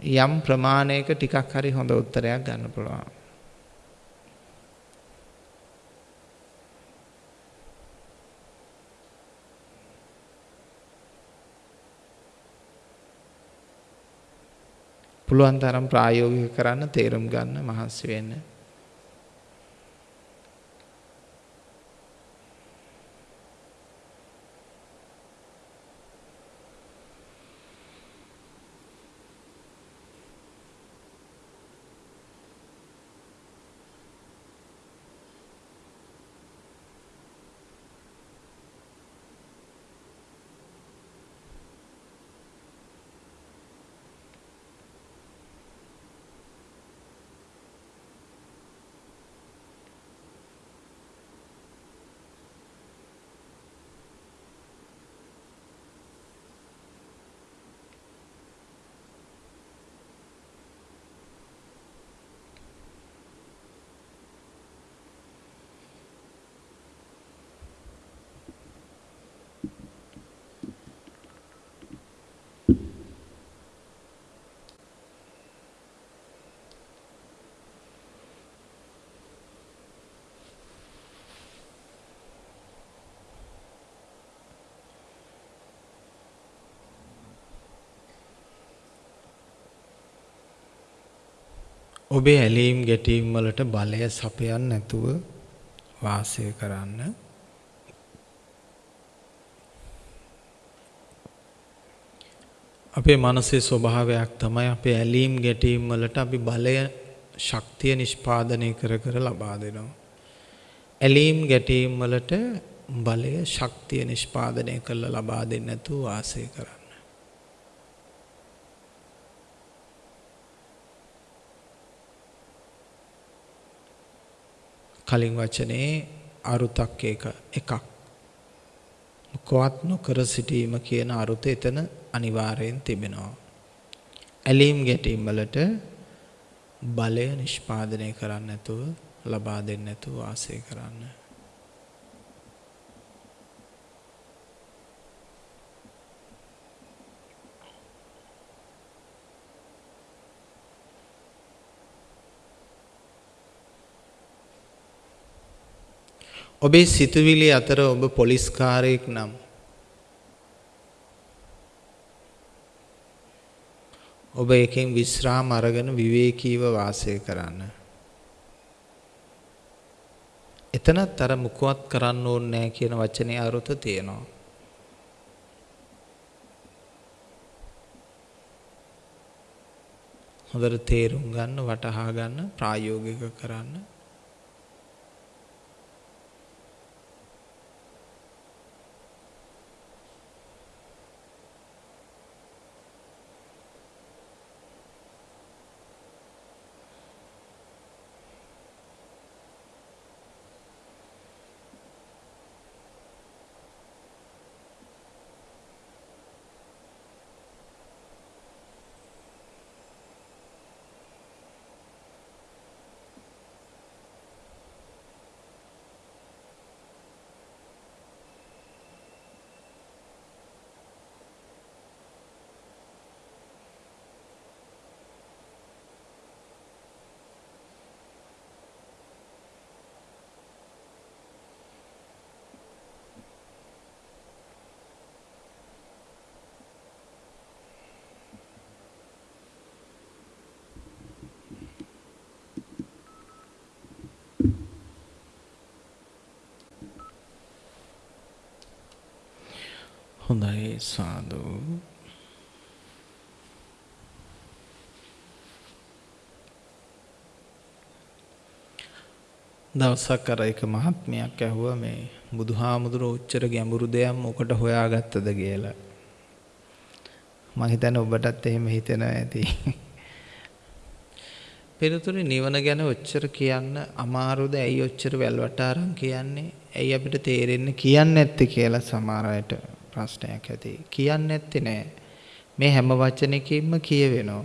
යම් ප්‍රමාණයක ටිකක් හරි හොඳ උත්තරයක් ගන්න පුළුවන්. පුළුවන් තරම් ප්‍රායෝගික කරන්න තේරුම් ගන්න මහන්සි වෙන්න. ඔබේ ඇලීම් ගැටීම් වලට බලය සපයන්න නැතුව වාසය කරන්න. අපේ මනසේ ස්වභාවයක් තමයි අපේ ඇලීම් ගැටීම් වලට අපි බලය ශක්තිය නිෂ්පාදනය කර කර ලබා දෙනවා. ඇලීම් ගැටීම් වලට බලය ශක්තිය නිෂ්පාදනය කරලා ලබා දෙන්නේ නැතුව වාසය කරන්න. කලින් වචනේ අරුතක් එක එකක්. මොකවත් නොකර සිටීම කියන අරුත එතන අනිවාර්යෙන් තිබෙනවා. ඇලීම් ගැටීම් වලට බලය නිෂ්පාදනය කරන්න නැතුව ලබා දෙන්න නැතුව වාසය කරන්න. ඔබේ සිතුවිලි අතර ඔබ පොලිස්කාරයෙක් නම් ඔබ එකෙන් විශ්‍රාම අරගෙන විවේකීව වාසය කරන්න. එතනත් අර මුකුවත් කරන්න ඕනේ නැහැ කියන වචනේ අරුත තියෙනවා. හොඳට තේරුම් ගන්න, වටහා ගන්න, ප්‍රායෝගික කරන්න. හොඳයි සාදු දවසක් අර එක මහත්මයක් ඇහුවා මේ බුදුහාමුදුරුවෝ උච්චර ගැඹුරු දෙයක් මොකට හොයාගත්තද කියලා. මම හිතන්නේ ඔබටත් එහෙම හිතෙනවා ඇති. පෙරතුනේ නිවන ගැන ඔච්චර කියන්න අමාරුද? ඇයි ඔච්චර වැල්වට අරන් කියන්නේ? ඇයි අපිට තේරෙන්නේ කියන්නේ නැත්තේ කියලා සමහර අයට ප්‍රශ්නයක් ඇති. කියන්නේ නැත්තේ නෑ. මේ හැම වචනයකින්ම කියවෙනවා.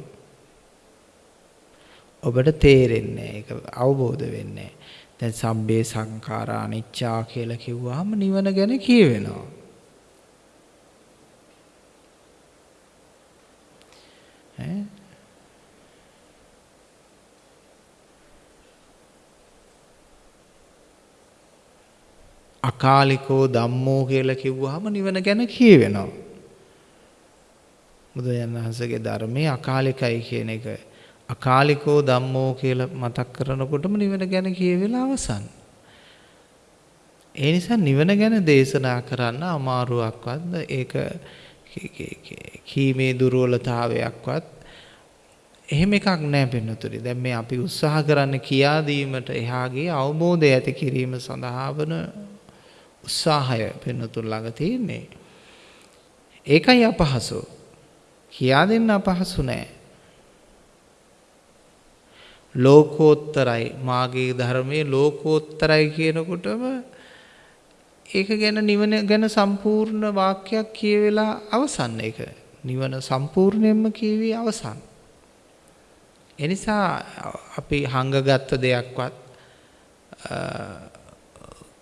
ඔබට තේරෙන්නේ ඒක අවබෝධ වෙන්නේ දැන් සබ්බේ සංඛාරා අනිච්චා කියලා කිව්වහම නිවන ගැන කියවෙනවා. ඈ අකාලිකෝ ධම්මෝ කියලා කිව්වහම නිවන ගැන කියවෙනවා. බුදුරජාණන් වහන්සේගේ ධර්මයේ අකාලිකයි කියන එක අකාලිකෝ ධම්මෝ කියලා මතක් කරනකොටම නිවන ගැන කියවෙලා අවසන්. ඒ නිසා නිවන ගැන දේශනා කරන්න අමාරුවක්වත් ඒක කීමේ දුර්වලතාවයක්වත් එහෙම එකක් නැහැ පින්නතුනි. දැන් මේ අපි උත්සාහ කරන්න කියා දීමට එහාගේ අවබෝධය ඇති කිරීම සඳහා වන උත්සාහය පින්නතුන් ළඟ තියෙන්නේ. ඒකයි අපහසු. කියා දෙන්න අපහසු නෑ. ලෝකෝත්තරයි මාගේ ධර්මයේ ලෝකෝත්තරයි කියනකොටම ඒක ගැන නිවන ගැන සම්පූර්ණ වාක්‍යයක් කියවෙලා අවසන් ඒක. නිවන සම්පූර්ණයෙන්ම කියවි අවසන්. එනිසා අපි හංගගත්ත දෙයක්වත්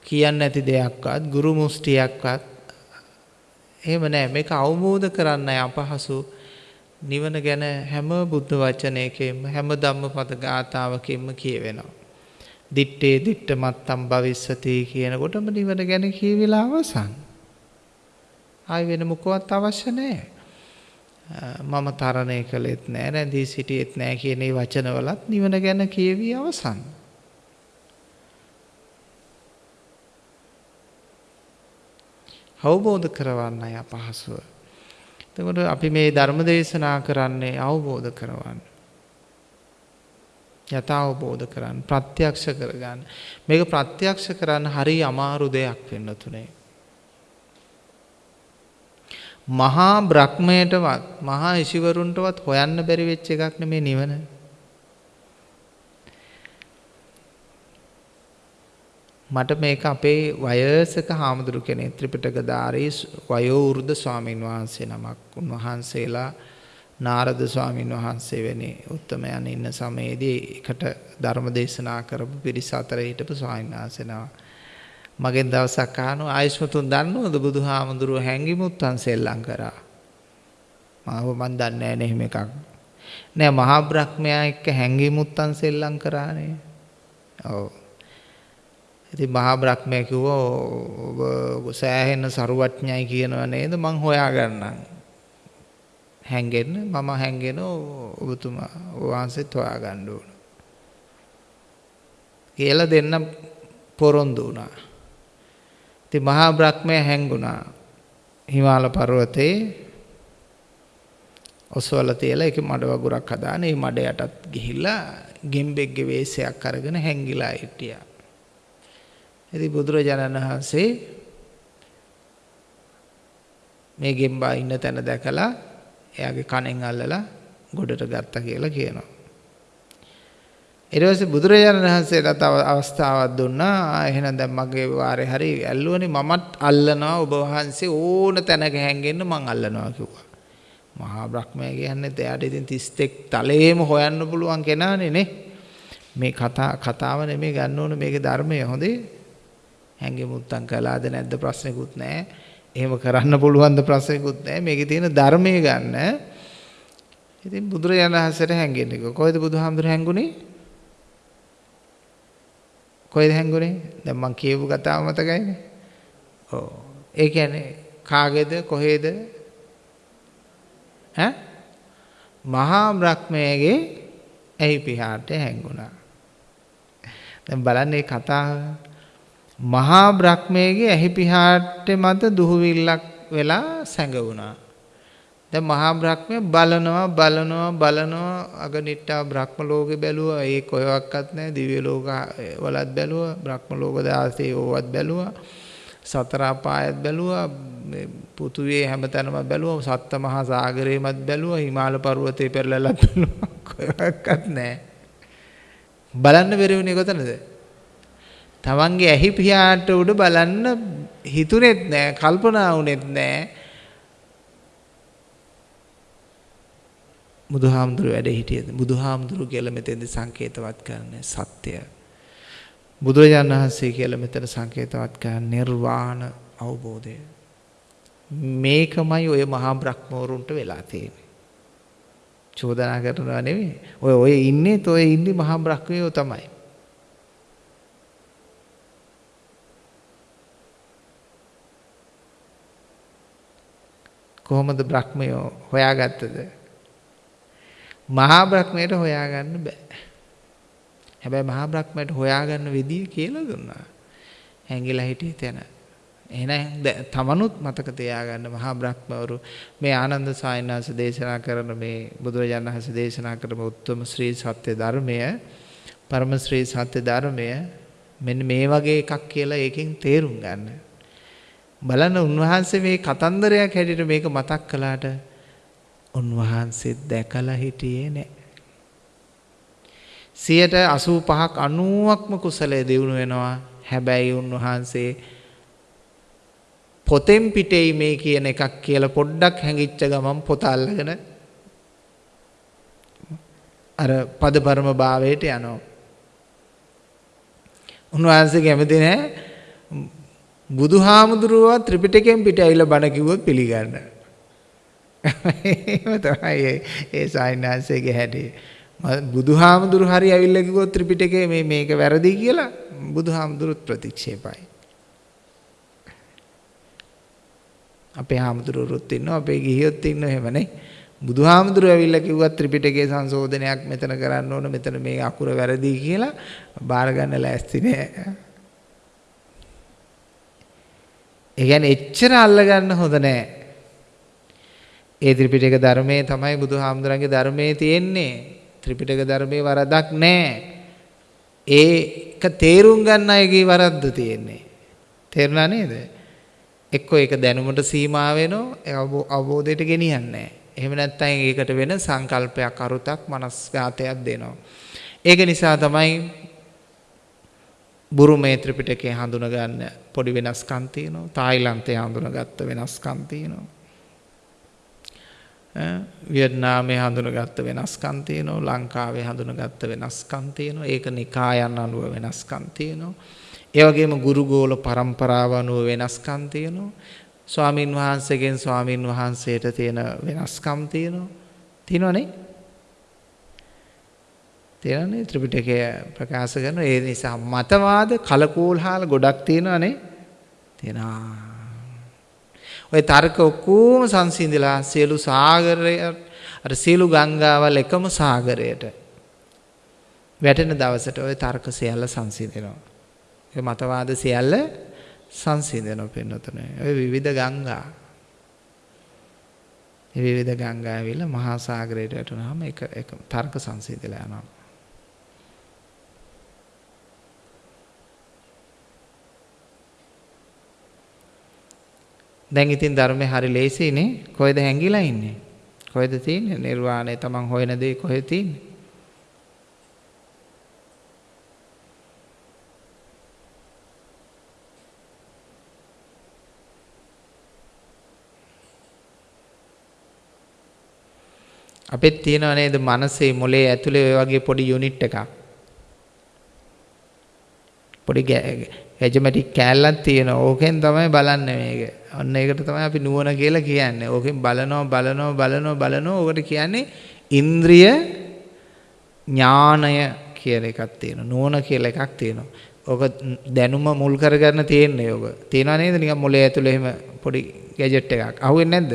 කියන්න නැති දෙයක්වත් ගුරු මුෂ්ටියක්වත් එහෙම නෑ මේක අවබෝධ කරන්නයි අපහසු නිවන ගැන හැම බුද්ධ වචනයකින්ම හැම ධම්මපද ගාථාවකින්ම කියවෙනවා. දිත්තේ දිට්ට මත්තම් භවිස්සති කියනකොටම නිවන ගැන කියවිලා අවසන්. ආයි වෙන මොකවත් අවශ්‍ය නැහැ. මම තරණය කළෙත් නෑ රැඳී සිටියෙත් නෑ කියන මේ වචනවලත් නිවන ගැන කියවි අවසන්. අවබෝධ කරවන්නයි අපහසුව. එතකොට අපි මේ ධර්ම දේශනා කරන්නේ අවබෝධ කරවන්න. යථාවබෝධ කරන්න ප්‍රත්‍යක්ෂ කරගන්න. මේක ප්‍රත්‍යක්ෂ කරන්න හරි අමාරු දෙයක් වෙන්න තුනේ. මහා බ්‍රහ්මයටවත් මහා ඉසිවරුන්ටවත් හොයන්න බැරි වෙච්ච එකක් නෙමේ නිවන. මට මේක අපේ වයසක හාමුදුරු කෙනෙක් ත්‍රිපිටකධාරී වයෝ වෘද්ධ ස්වාමීන් වහන්සේ නමක් උන්වහන්සේලා නාරද ස්වාමීන් වහන්සේ වැනි උත්තමයන් ඉන්න සමයේදී එකට ධර්ම දේශනා කරපු පිරිස අතර හිටපු ස්වාමීන් වහන්සේ නම. මගෙන් දවසක් අහනවා ආයුෂ්මතුන් දන්නවද බුදුහාමුදුරුව හැංගිමුත්තන් සෙල්ලම් කරා. මාව මන් දන්නේ නැහැ එහෙම එකක්. නෑ මහා බ්‍රහ්මයා එක්ක හැංගිමුත්තන් සෙල්ලම් කරානේ. ඔව්. ඉතින් මහා බ්‍රහ්මයා කිව්වා ඔබ සෑහෙන සරුවඥයි කියනවා නේද මං හොයාගන්නම්. හැංගෙන්න මම හැංගෙන ඔබතුමා වහන්සේත් හොයාගන්න ඕන. කියලා දෙන්න පොරොන්දු වුණා. ඉතින් මහා බ්‍රහ්මයා හැංගුණා. හිමාල පර්වතේ ඔසවලා තියලා ඒකේ මඩ වගුරක් හදාන ඒ මඩ යටත් ගිහිල්ලා ගෙම්බෙක්ගේ වේශයක් අරගෙන හැංගිලා හිටියා. ඉතින් බුදුරජාණන් වහන්සේ මේ ගෙම්බා ඉන්න තැන දැකලා එයාගේ කණෙන් අල්ලලා ගොඩට ගත්තා කියලා කියනවා. ඊට පස්සේ බුදුරජාණන් වහන්සේට තව අවස්ථාවක් දුන්නා. එහෙනම් දැන් මගේ වාරේ හරි ඇල්ලුවනේ මමත් අල්ලනවා ඔබ වහන්සේ ඕන තැනක හැංගෙන්න මං අල්ලනවා කිව්වා. මහා බ්‍රහ්මයා කියන්නේ එයාට ඉතින් 31 තලයේම හොයන්න පුළුවන් කෙනානේ නේ. මේ කතා කතාව නෙමෙයි ගන්න ඕන මේකේ ධර්මය හොඳේ. හැංගෙමුත්තම් කළාද නැද්ද ප්‍රශ්නෙකුත් නැහැ. එහෙම කරන්න පුළුවන් ද ප්‍රශ්නෙකුත් නැහැ. මේකේ තියෙන ධර්මය ගන්න. ඉතින් බුදුරජාණන් වහන්සේට හැංගෙන්නේ කොහෙද බුදුහාමුදුර හැංගුනේ? කොහෙද හැංගුනේ? දැන් මං කියපු කතාව මතකයිනේ. ඔව්. ඒ කියන්නේ කාගේද කොහෙද? ඈ? මහා බ්‍රහ්මයාගේ ඇහි පිහාට හැංගුණා. දැන් බලන්න මේ කතාව මහා බ්‍රහ්මයාගේ ඇහි පිහාට මත දුහවිල්ලක් වෙලා සැඟවුණා. දැන් මහා බ්‍රහ්මය බලනවා බලනවා බලනවා. අගනිට්ටා බ්‍රහ්ම ලෝකේ බැලුවා. ඒ කොහෙවත් නැහැ. දිව්‍ය ලෝක වලත් බැලුවා. බ්‍රහ්ම ලෝක 16 ඕවත් බැලුවා. සතර අපායත් බැලුවා. පෘථුවියේ හැමතැනම බැලුවා. සත්ත මහා සාගරේමත් බැලුවා. හිමාල පර්වතේ පෙරලලත් බැලුවා. කොහෙවත් නැහැ. බලන්න බැරි වුණේ කොතනද? තමන්ගේ ඇහි පියාට උඩ බලන්න හිතුනේත් නැහැ කල්පනා වුනේත් නැහැ බුදුහාමුදුරු වැඩ හිටියද? බුදුහාමුදුරු කියලා මෙතෙන්දි සංකේතවත් කරන්නේ සත්‍යය බුදුරජාණන් වහන්සේ කියලා මෙතන සංකේතවත් කරන්නේ නිර්වාණ අවබෝධය. මේකමයි ඔය මහා බ්‍රහ්මවරුන්ට වෙලා තියෙන්නේ. චෝදනා කරනවා නෙවෙයි. ඔය ඔය ඉන්නේ තොය ඉන්නේ මහා බ්‍රහ්මයෝ තමයි. කොහොමද බ්‍රහ්මයෝ හොයාගත්තද මහා බ්‍රහ්මයට හොයාගන්න බෑ. හැබැයි මහා බ්‍රහ්මයට හොයාගන්න විදිය කියලා දුන්නා. හැංගිලා හිටියේ තැන. එහෙනම් තමනුත් මතක තියාගන්න මහා බ්‍රහ්මවරු මේ ආනන්ද සායනාස දේශනා කරන මේ බුදුරජාණන් වහන්සේ දේශනා කරන උත්තම ශ්‍රී සත්‍ය ධර්මය පරම ශ්‍රී සත්‍ය ධර්මය මෙන්න මේ වගේ එකක් කියලා ඒකෙන් තේරුම් ගන්න. බලන්න උන්වහන්සේ මේ කතන්දරයක් හැටියට මේක මතක් කළාට උන්වහන්සේ දැකලා හිටියේ නෑ. 85ක් 90ක්ම කුසලයේ දිනු වෙනවා. හැබැයි උන්වහන්සේ පොතෙන් පිටේයි මේ කියන එකක් කියලා පොඩ්ඩක් හැංගිච්ච ගමන් පොත අල්ලගෙන අර පදපරම භාවයට යනවා. උන්වහන්සේ කැමති නෑ බුදුහාමුදුරුවෝ ත්‍රිපිටකයෙන් පිට ඇවිල්ලා බණ කිව්වොත් පිළිගන්න. එහෙම තමයි ඒ සායනාංශයේ හැටි. බුදුහාමුදුරු හරි ඇවිල්ලා කිව්වොත් ත්‍රිපිටකේ මේ මේක වැරදි කියලා බුදුහාමුදුරුත් ප්‍රතික්ෂේපයි. අපේ හාමුදුරුවොත් ඉන්නවා අපේ ගිහියොත් ඉන්නවා එහෙමනේ. බුදුහාමුදුරු ඇවිල්ලා කිව්වත් ත්‍රිපිටකයේ සංශෝධනයක් මෙතන කරන්න ඕන මෙතන මේ අකුර වැරදි කියලා බාර ගන්න ලෑස්ති නෑ. ඒ කියන්නේ එච්චර අල්ලගන්න හොඳ නෑ. ඒ ත්‍රිපිටක ධර්මයේ තමයි බුදුහාමුදුරන්ගේ ධර්මයේ තියෙන්නේ. ත්‍රිපිටක ධර්මයේ වරදක් නැහැ. ඒක තේරුම් ගන්න අයගේ වරද්ද තියෙන්නේ. තේරුණා නේද? එක්කෝ ඒක දැනුමට සීමා වෙනවා අවබෝධයට ගෙනියන්නේ එහෙම නැත්නම් ඒකට වෙන සංකල්පයක් අරුතක් මනස්ගතයක් දෙනවා. ඒක නිසා තමයි බුරුමේ ත්‍රිපිටකේ හඳුනගන්න පොඩි වෙනස්කම් තියෙනවා. තායිලන්තේ හඳුනගත්ත වෙනස්කම් තියෙනවා. වියට්නාමයේ හඳුනගත්ත වෙනස්කම් තියෙනවා. ලංකාවේ හඳුනගත්ත වෙනස්කම් තියෙනවා. ඒක නිකායන් අනුව වෙනස්කම් තියෙනවා. ඒ වගේම ගුරුගෝල પરම්පරාව අනුව වෙනස්කම් තියෙනවා. ස්වාමින් වහන්සේගෙන් ස්වාමින් වහන්සේට තියෙන වෙනස්කම් තියෙනවා. තියෙනවනේ? තියෙනනේ ත්‍රිපිටකය ප්‍රකාශ කරන ඒ නිසා මතවාද කලකෝල්හාල ගොඩක් තියෙනවනේ තියෙනවා ඔය තර්ක ඔක්කොම සංසිඳලා සියලු සාගරය අර සියලු ගංගාවල් එකම සාගරයට වැටෙන දවසට ඔය තර්ක සියල්ල සංසිඳෙනවා. ඔය මතවාද සියල්ල සංසිඳෙනවා පින්නතුනේ. ඔය විවිධ ගංගා විවිධ ගංගා ඇවිල්ලා මහා සාගරයට වැටුනහම එක එක තර්ක සංසිඳලා යනවා. දැන් ඉතින් ධර්මේ හරි ලේසියිනේ. කොහෙද හැංගිලා ඉන්නේ? කොහෙද තියෙන්නේ? නිර්වාණය තමන් හොයන දේ කොහෙද තියෙන්නේ? අපෙත් තියෙනව නේද මනසේ මොලේ ඇතුලේ ඔය වගේ පොඩි යුනිට් එකක්. පොඩි ඇජමැටික් කෑල්ලක් තියෙනවා. ඕකෙන් තමයි බලන්නේ මේක. අන්න ඒකට තමයි අපි නුවණ කියලා කියන්නේ. ඕකෙන් බලනවා බලනවා බලනවා බලනවා. ඕකට කියන්නේ ඉන්ද්‍රිය ඥානය කියලා එකක් තියෙනවා. නුවණ කියලා එකක් තියෙනවා. ඕක දැනුම මුල් කරගන්න තියෙන්නේ ඕක. තියෙනව නේද? නිකන් මොලේ ඇතුලේ එහෙම පොඩි ගැජට් එකක්. අහුවෙන්නේ නැද්ද?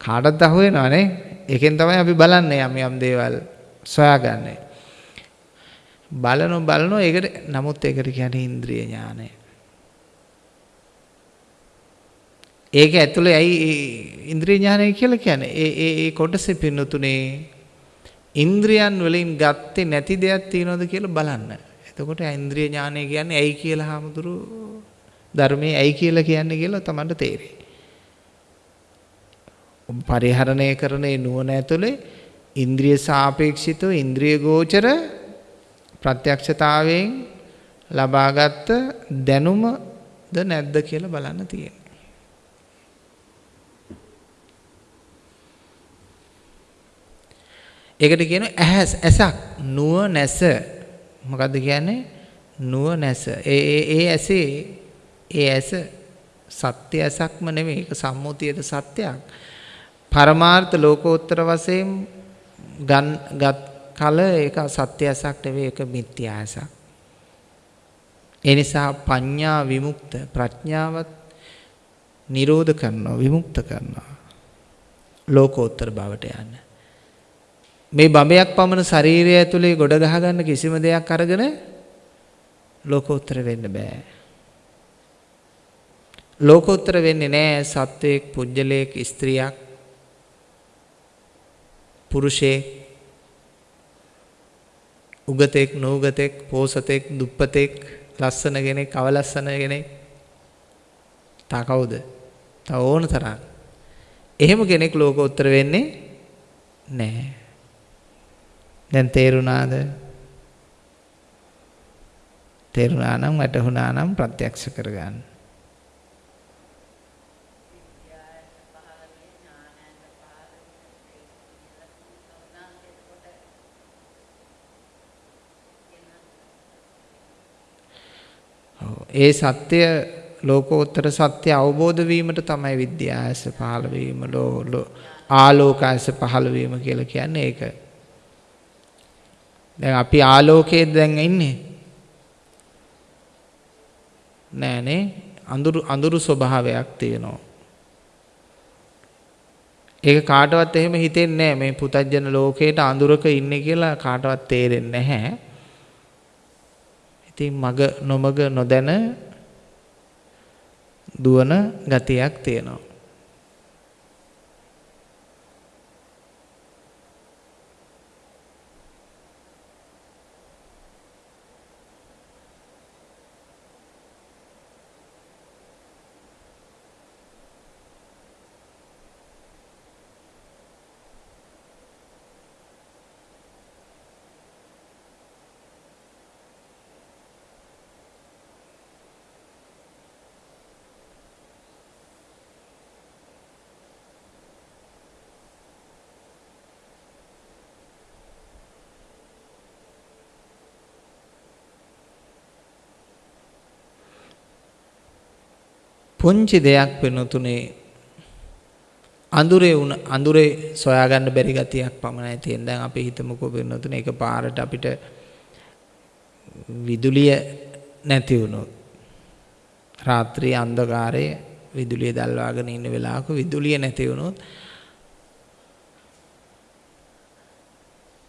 කාටවත් අහුවෙනවනේ. ඒකෙන් තමයි අපි බලන්නේ යම් යම් දේවල් සොයාගන්නේ. බලනො බලනො ඒකට නමුත් ඒකට කියන්නේ ඉන්ද්‍රිය ඥානය. ඒක ඇතුලේ ඇයි ඉන්ද්‍රිය ඥානය කියලා කියන්නේ? ඒ ඒ ඒ කොටසේ පින්නතුනේ ඉන්ද්‍රියන් වලින් ගත්තේ නැති දෙයක් තියනවද කියලා බලන්න. එතකොට ඉන්ද්‍රිය ඥානය කියන්නේ ඇයි කියලා හාමුදුරු ධර්මයේ ඇයි කියලා කියන්නේ කියලා තමයි තේරෙන්නේ. පරිහරණය කරන නුවණ ඇතුලේ ඉන්ද්‍රිය සාපේක්ෂිතව ඉන්ද්‍රිය ගෝචර ප්‍රත්‍යක්ෂතාවයෙන් ලබාගත් දැනුමද නැද්ද කියලා බලන්න තියෙනවා. ඒකට කියනවා ඇහැස් ඇසක් නුව නැස. මොකද්ද කියන්නේ? නුව නැස. ඒ ඒ ඒ ඇසේ ඒ ඇස සත්‍ය ඇසක්ම නෙමෙයි. ඒක සම්මුතියද සත්‍යයක්. පරමාර්ථ ලෝකෝත්තර වශයෙන් ගත් කල ඒක සත්‍යසක් නෙවෙයි ඒක මිත්‍යාසක්. ඒ නිසා පඤ්ඤා විමුක්ත ප්‍රඥාවත් නිරෝධ කරනවා විමුක්ත කරනවා. ලෝකෝත්තර බවට යන්න. මේ බඹයක් පමණ ශරීරය ඇතුලේ ගොඩ ගහ ගන්න කිසිම දෙයක් අරගෙන ලෝකෝත්තර වෙන්න බෑ. ලෝකෝත්තර වෙන්නේ නෑ සත්වයක් පුජ්‍යලයක් ස්ත්‍රියක් පුරුෂයෙක් උගතෙක් නූගතෙක් පෝසතෙක් දුප්පතෙක් ලස්සන කෙනෙක් අවලස්සන කෙනෙක් තා කවුද? තව ඕන තරම්. එහෙම කෙනෙක් ලෝකෝත්තර වෙන්නේ නැහැ. දැන් තේරුණාද? තේරුණා නම් වැටහුණා නම් ප්‍රත්‍යක්ෂ කරගන්න. ඒ සත්‍ය ලෝකෝත්තර සත්‍ය අවබෝධ වීමට තමයි විද්‍යාස පහළ වීම ආලෝකයස පහළ වීම කියලා කියන්නේ ඒක. දැන් අපි ආලෝකයේ දැන් ඉන්නේ. නෑනේ අඳුරු අඳුරු ස්වභාවයක් තියෙනවා. ඒක කාටවත් එහෙම හිතෙන්නේ නැහැ මේ පුතජන ලෝකේට අඳුරක ඉන්නේ කියලා කාටවත් තේරෙන්නේ නැහැ. ඉතින් මග නොමග නොදැන දුවන ගතියක් තියෙනවා. පුංචි දෙයක් වෙනුතුනේ අඳුරේ උන අඳුරේ සොයාගන්න බැරි ගතියක් පමණයි තියෙන. දැන් අපි හිතමුකෝ වෙනුතුනේ එක පාරට අපිට විදුලිය නැති වුණොත් රාත්‍රී අන්ධකාරයේ විදුලිය දැල්වාගෙන ඉන්න වෙලාවක විදුලිය නැති වුණොත්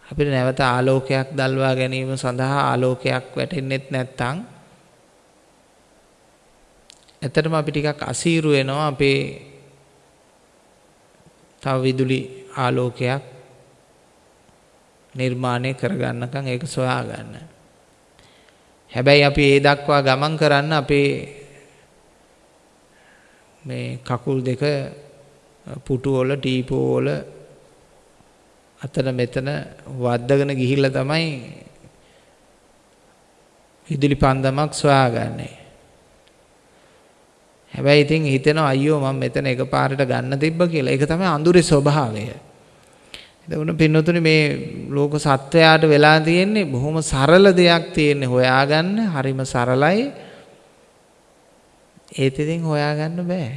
අපිට නැවත ආලෝකයක් දල්වා ගැනීම සඳහා ආලෝකයක් වැටෙන්නෙත් නැත්නම් ඇත්තටම අපි ටිකක් අසීරු වෙනවා අපේ තව විදුලි ආලෝකයක් නිර්මාණය කරගන්නකම් ඒක සොයා ගන්න. හැබැයි අපි ඒ දක්වා ගමන් කරන්න අපේ මේ කකුල් දෙක පුටු වල ටීපෝ වල අතන මෙතන වද්දගෙන ගිහිල්ලා තමයි විදුලි පන්දමක් සොයාගන්නේ. හැබැයි ඉතින් හිතෙනවා අයියෝ මම මෙතන එකපාරට ගන්න තිබ්බ කියලා. ඒක තමයි අඳුරේ ස්වභාවය. එතකොට පින්නතුනි මේ ලෝක සත්වයාට වෙලා තියෙන්නේ බොහොම සරල දෙයක් තියෙන්නේ හොයාගන්න හරිම සරලයි. ඒත් ඉතින් හොයාගන්න බෑ.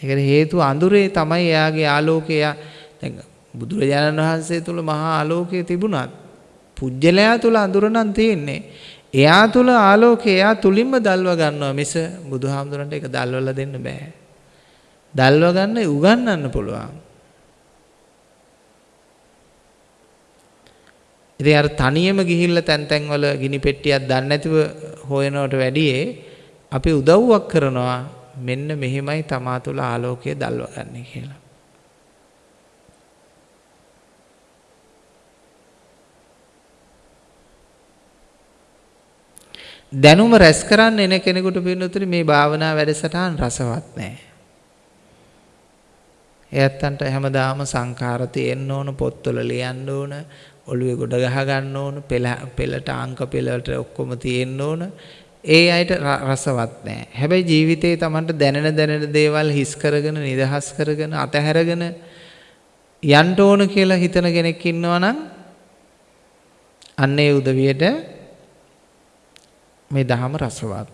ඒකට හේතුව අඳුරේ තමයි එයාගේ ආලෝකය දැන් බුදුරජාණන් වහන්සේ තුල මහා ආලෝකය තිබුණත් පුජ්‍යලයා තුල අඳුර නම් තියෙන්නේ. එයා තුල ආලෝකය එයා තුලින්ම දල්ව ගන්නවා මිස බුදුහාමුදුරන්ට ඒක දල්වලා දෙන්න බෑ. දල්ව ගන්න උගන්වන්න පුළුවන්. ඉතින් අර තනියම ගිහිල්ලා තැන් තැන් වල ගිනි පෙට්ටියක් දන්නේ නැතිව හොයනවට වැඩියේ අපි උදව්වක් කරනවා මෙන්න මෙහෙමයි තමා තුළ ආලෝකය දල්ව ගන්න කියලා. දැනුම රැස් කරන්න එන කෙනෙකුට පින්නතුනි මේ භාවනා වැඩසටහන් රසවත් නැහැ. එයත්තන්ට හැමදාම සංඛාර තියෙන්න ඕන පොත්වල ලියන්න ඕන ඔළුවේ ගොඩ ගහ ගන්න ඕන පෙළ පෙළට අංක පෙළට ඔක්කොම තියෙන්න ඕන ඒ අයට රසවත් නැහැ. හැබැයි ජීවිතේ Tamanට දැනෙන දැනෙන දේවල් හිස් කරගෙන නිදහස් කරගෙන අතහැරගෙන යන්න ඕන කියලා හිතන කෙනෙක් ඉන්නවා නම් අන්න ඒ උදවියට මේ දහම රසවත්.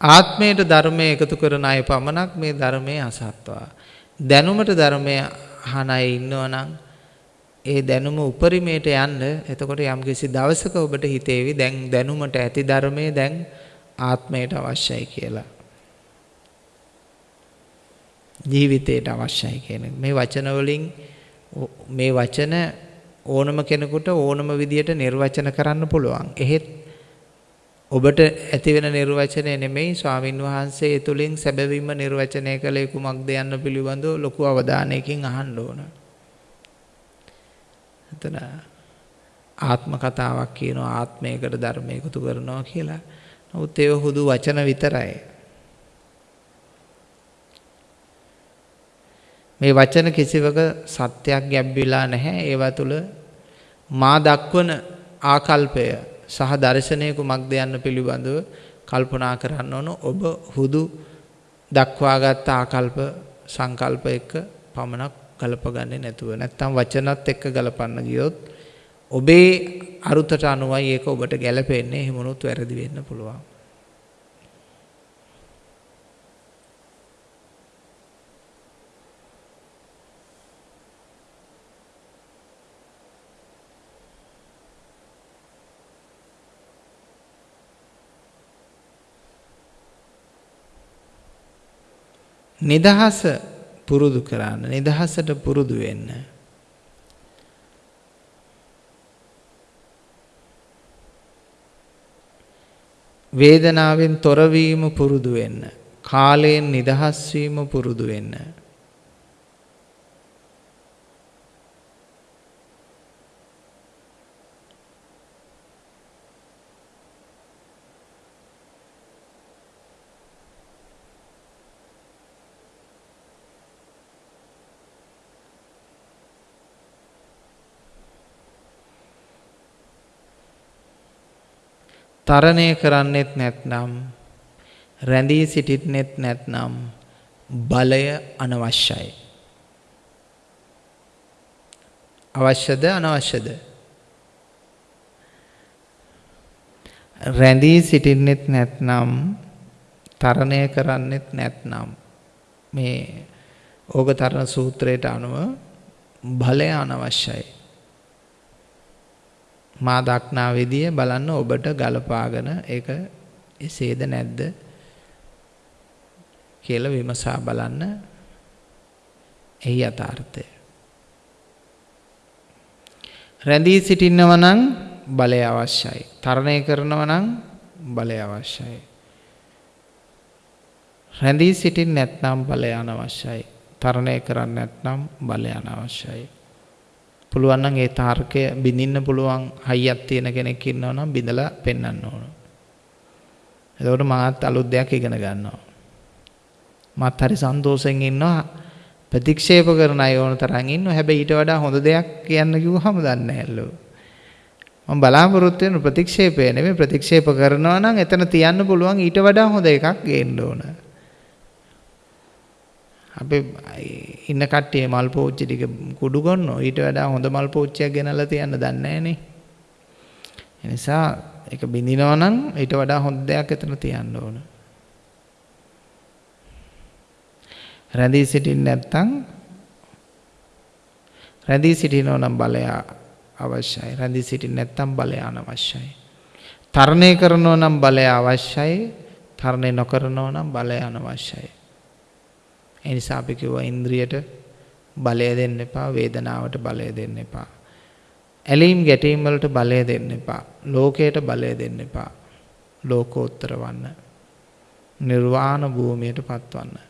ආත්මයට ධර්මය එකතු කරන අය පමණක් මේ ධර්මයේ අසත්වා. දැනුමට ධර්මය අහන අය ඉන්නවනම් ඒ දැනුම උපරිමයට යන්න එතකොට යම්කිසි දවසක ඔබට හිතේවි දැන් දැනුමට ඇති ධර්මය දැන් ආත්මයට අවශ්‍යයි කියලා. ජීවිතයට අවශ්‍යයි කියන මේ වචන වලින් මේ වචන ඕනම කෙනෙකුට ඕනම විදියට නිර්වචන කරන්න පුළුවන්. එහෙත් ඔබට ඇතිවෙන නිර්වචනය නෙමෙයි ස්වාමින් වහන්සේ ඒ තුලින් සැබවින්ම නිර්වචනය කළේ කුමක්ද යන්න පිළිබඳව ලොකු අවධානයකින් අහන්න ඕන. එතන ආත්ම කතාවක් කියනවා ආත්මයකට ධර්මය එකතු කරනවා කියලා. නමුත් ඒව හුදු වචන විතරයි. මේ වචන කිසිවක සත්‍යයක් ගැබ්විලා නැහැ. ඒවා තුල මා දක්වන ආකල්පය සහ දර්ශනය කුමක්ද යන්න පිළිබඳව කල්පනා කරන්න ඕන. ඔබ හුදු දක්වාගත් ආකල්ප සංකල්ප එක්ක පමණක් ගලපගන්නේ නැතුව නැත්තම් වචනත් එක්ක ගලපන්න ගියොත් ඔබේ අරුතට අනුවයි ඒක ඔබට ගැලපෙන්නේ එහෙමනොත් වැරදි වෙන්න පුළුවන්. නිදහස පුරුදු කරන්න නිදහසට පුරුදු වෙන්න. වේදනාවෙන් තොරවීම පුරුදු වෙන්න කාලයෙන් නිදහස් වීම පුරුදු වෙන්න. තරණය කරන්නෙත් නැත්නම් රැඳී සිටින්නෙත් නැත්නම් බලය අනවශ්‍යයි. අවශ්‍යද අනවශ්‍යද? රැඳී සිටින්නෙත් නැත්නම් තරණය කරන්නෙත් නැත්නම් මේ ඕගතරණ සූත්‍රයට අනුව බලය අනවශ්‍යයි. මා දක්නා විදිය බලන්න ඔබට ගලපාගෙන ඒක එසේද නැද්ද කියලා විමසා බලන්න එහි යථාර්ථය. රැඳී සිටින්නව නම් බලය අවශ්‍යයි. තරණය කරනව නම් බලය අවශ්‍යයි. රැඳී සිටින් නැත්නම් බලය අනවශ්‍යයි. තරණය කරන්න නැත්නම් බලය අනවශ්‍යයි. පුළුවන් නම් ඒ තාර්කය බිඳින්න පුළුවන් හයියක් තියෙන කෙනෙක් ඉන්නවා නම් බිඳලා පෙන්වන්න ඕන. එතකොට මාත් අලුත් දෙයක් ඉගෙන ගන්නවා. මාත් හරි සන්තෝෂෙන් ඉන්නවා ප්‍රතික්ෂේප කරන අය ඕන තරම් ඉන්නවා. හැබැයි ඊට වඩා හොඳ දෙයක් කියන්න කිව්වහම දන්නේ නැහැලු. මම බලාපොරොත්තු වෙන ප්‍රතික්ෂේපය නෙමෙයි ප්‍රතික්ෂේප කරනවා නම් එතන තියන්න පුළුවන් ඊට වඩා හොඳ එකක් ගේන්න ඕන. අපි ඉන්න කට්ටිය මල් පෝච්චි ටික කුඩු ගන්නෝ ඊට වඩා හොඳ මල් පෝච්චියක් ගෙනල්ලා තියන්න දන්නේ නැහනේ. ඒ නිසා ඒක බින්දිනවා නම් ඊට වඩා හොඳ දෙයක් එතන තියන්න ඕන. රැඳී සිටින්න නැත්නම් රැඳී සිටිනෝ නම් බලය අවශ්‍යයි. රැඳී සිටින්න නැත්නම් බලය අනවශ්‍යයි. තරණය කරනෝ නම් බලය අවශ්‍යයි. තරණය නොකරනෝ නම් බලය අනවශ්‍යයි. ඒ නිසා අපි කිව්වා ඉන්ද්‍රියට බලය දෙන්න එපා, වේදනාවට බලය දෙන්න එපා. ඇලීම් ගැටීම් වලට බලය දෙන්න එපා. ලෝකයට බලය දෙන්න එපා. ලෝකෝත්තර වන්න. නිර්වාණ භූමියට පත්වන්න.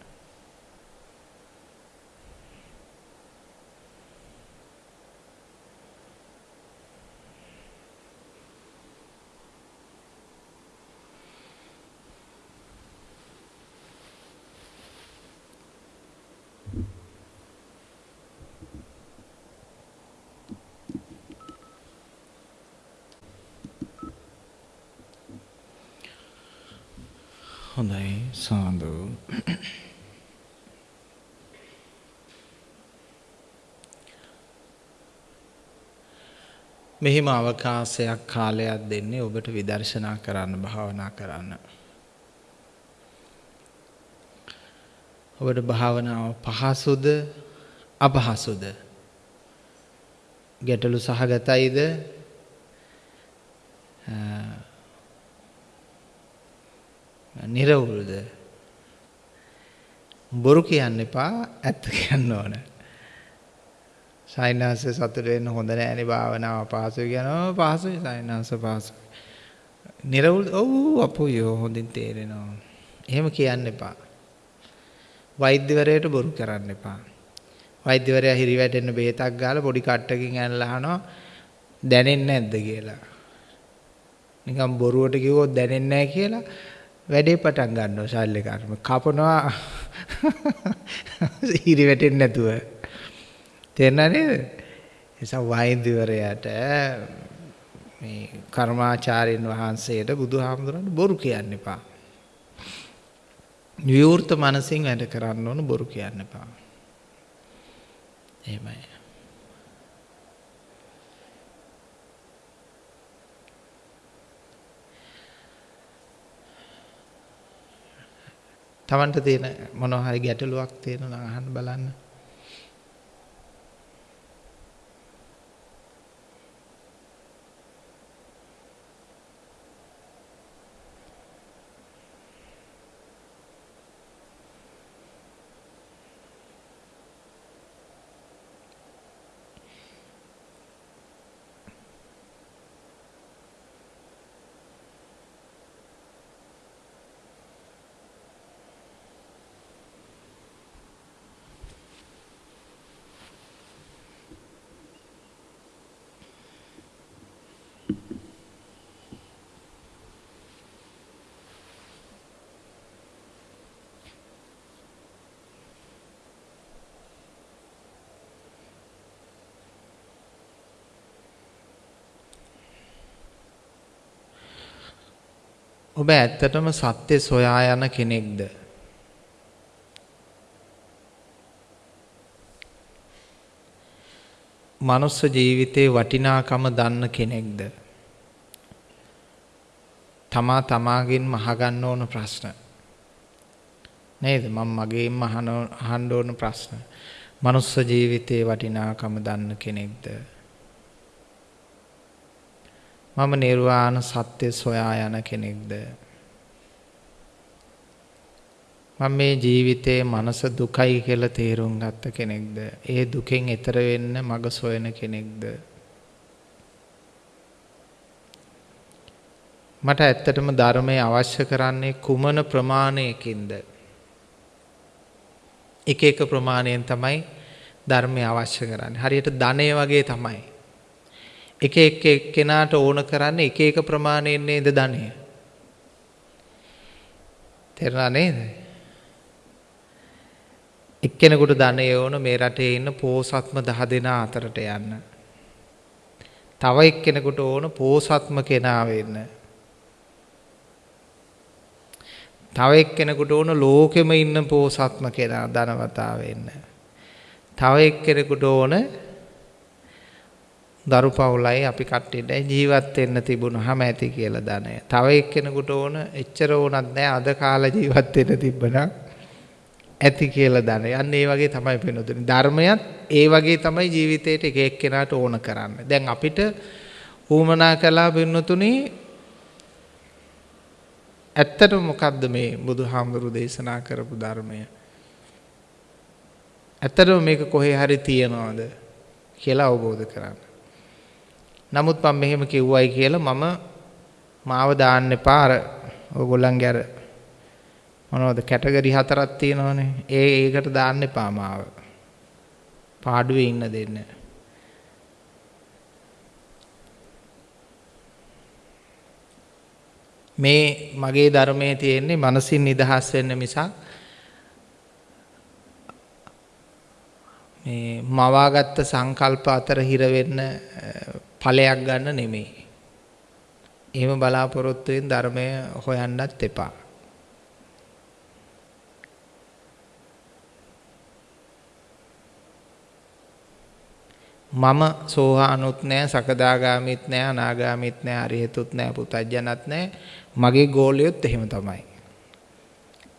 හොඳයි සාදු. මෙහිම අවකාශයක් කාලයක් දෙන්නේ ඔබට විදර්ශනා කරන්න භාවනා කරන්න. ඔබට භාවනාව පහසුද අපහසුද? ගැටලු සහගතයිද? නිරවුල්ද බොරු කියන්න එපා ඇත්ත කියන්න ඕන. සයින්හන්ස සතුට වෙන්න හොඳ නෑනේ භාවනාව පහසුයි කියනවා. පහසුයි සයින්හන්ස පහසුයි. නිරවුල් ඔව් අපෝ යෝ හොඳින් තේරෙනවා. එහෙම කියන්න එපා. වෛද්‍යවරයට බොරු කරන්න එපා. වෛද්‍යවරයා හිරි වැටෙන්න බෙහෙතක් ගාලා පොඩි කට්ටකින් ඇනලා අහනවා දැනෙන්නේ නැද්ද? කියලා. නිකන් බොරුවට කිව්වොත් දැනෙන්නේ නැහැ කියලා. වැඩේ පටන් ගන්නවා ශල්‍ය කර්ම. කපනවා හිරි වැටෙන්නේ නැතුව. තේරෙනා නේද? නිසා වෛද්‍යවරයාට මේ කර්මාචාර්යන් වහන්සේට බුදුහාමුදුරන්ට බොරු කියන්න එපා. විවෘත මනසින් වැඩ කරන්න ඕන බොරු කියන්න එපා. එහෙමයි. Tamanට තියෙන මොනවා හරි ගැටලුවක් තියෙනවා නම් අහන්න බලන්න. ඔබ ඇත්තටම සත්‍ය සොයා යන කෙනෙක්ද? මනුස්ස ජීවිතේ වටිනාකම දන්න කෙනෙක්ද? තමා තමාගෙන්ම අහගන්න ඕන ප්‍රශ්න. නේද? මම මගේම අහන්න ඕන ප්‍රශ්න. මනුස්ස ජීවිතේ වටිනාකම දන්න කෙනෙක්ද? මම නිර්වාණ සත්‍ය සොයා යන කෙනෙක්ද මම මේ ජීවිතයේ මනස දුකයි කියලා තේරුම් ගත්ත කෙනෙක්ද ඒ දුකෙන් එතර වෙන්න මඟ සොයන කෙනෙක්ද මට ඇත්තටම ධර්මය අවශ්‍ය කරන්නේ කුමන ප්‍රමාණයකින්ද එක එක ප්‍රමාණයෙන් තමයි ධර්මය අවශ්‍ය කරන්නේ. හරියට ධනය වගේ තමයි. එක එක එක්කෙනාට ඕන කරන්නේ එක එක ප්‍රමාණයෙන් නේද ධනය. තේරුණා නේද? එක්කෙනෙකුට ධනය ඕන මේ රටේ ඉන්න පෝසත්ම 10 දෙනා අතරට යන්න. තව එක්කෙනෙකුට ඕන පෝසත්ම කෙනා වෙන්න. තව එක්කෙනෙකුට ඕන ලෝකෙම ඉන්න පෝසත්ම කෙනා ධනවතා වෙන්න. තව එක්කෙනෙකුට ඕන දරු පවුලයි අපි කට්ටියට ජීවත් වෙන්න තිබුණාම ඇති කියලා ධනය. තව එක්කෙනෙකුට ඕන එච්චර ඕනත් නැහැ අද කාලේ ජීවත් වෙන්න තිබ්බනම් ඇති කියලා ධනය. අන්න ඒ වගේ තමයි පෙනුතුනි. ධර්මයත් ඒ වගේ තමයි ජීවිතේට එක එක්කෙනාට ඕන කරන්නේ. දැන් අපිට ඌමනා කළා පෙනුතුනි ඇත්තටම මොකද්ද මේ බුදුහාමුදුරු දේශනා කරපු ධර්මය? ඇත්තටම මේක කොහේ හරි තියනවද කියලා අවබෝධ කරගන්න. නමුත් මම මෙහෙම කිව්වයි කියලා මම මාව දාන්න එපා අර ඕගොල්ලන්ගේ අර මොනවද කැටගරි හතරක් තියෙනවනේ. ඒ ඒකට දාන්න එපා මාව. පාඩුවේ ඉන්න දෙන්න. මේ මගේ ධර්මයේ තියෙන්නේ මනසින් නිදහස් වෙන්න මිසක් මේ මවාගත්ත සංකල්ප අතර හිර වෙන්න ඵලයක් ගන්න නෙමෙයි. එහෙම බලාපොරොත්තුෙන් ධර්මය හොයන්නත් එපා. මම සෝහානුත් නෑ සකදාගාමිත් නෑ අනාගාමිත් නෑ අරිහතුත් නෑ පුතඥත් නෑ මගේ ගෝලියොත් එහෙම තමයි.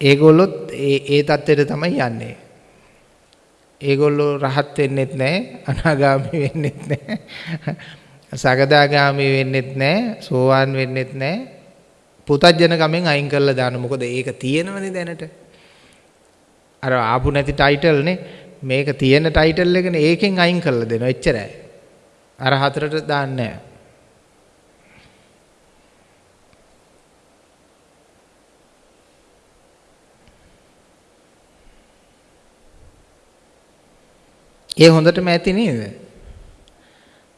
ඒගොල්ලොත් ඒ ඒ தත්ත්වයට තමයි යන්නේ. ඒගොල්ලෝ රහත් වෙන්නෙත් නැහැ අනාගාමී වෙන්නෙත් නැහැ සකදාගාමී වෙන්නෙත් නැහැ සෝවාන් වෙන්නෙත් නැහැ පුතඥ කමෙන් අයින් කරලා දාන මොකද ඒක තියෙනවනේ දැනට. අර ආපු නැති ටයිටල් නේ. මේක තියෙන ටයිටල් එකනේ ඒකෙන් අයින් කරලා දෙනවා. එච්චරයි. අර හතරට දාන්නේ නැහැ ඒ හොඳටම ඇති නේද?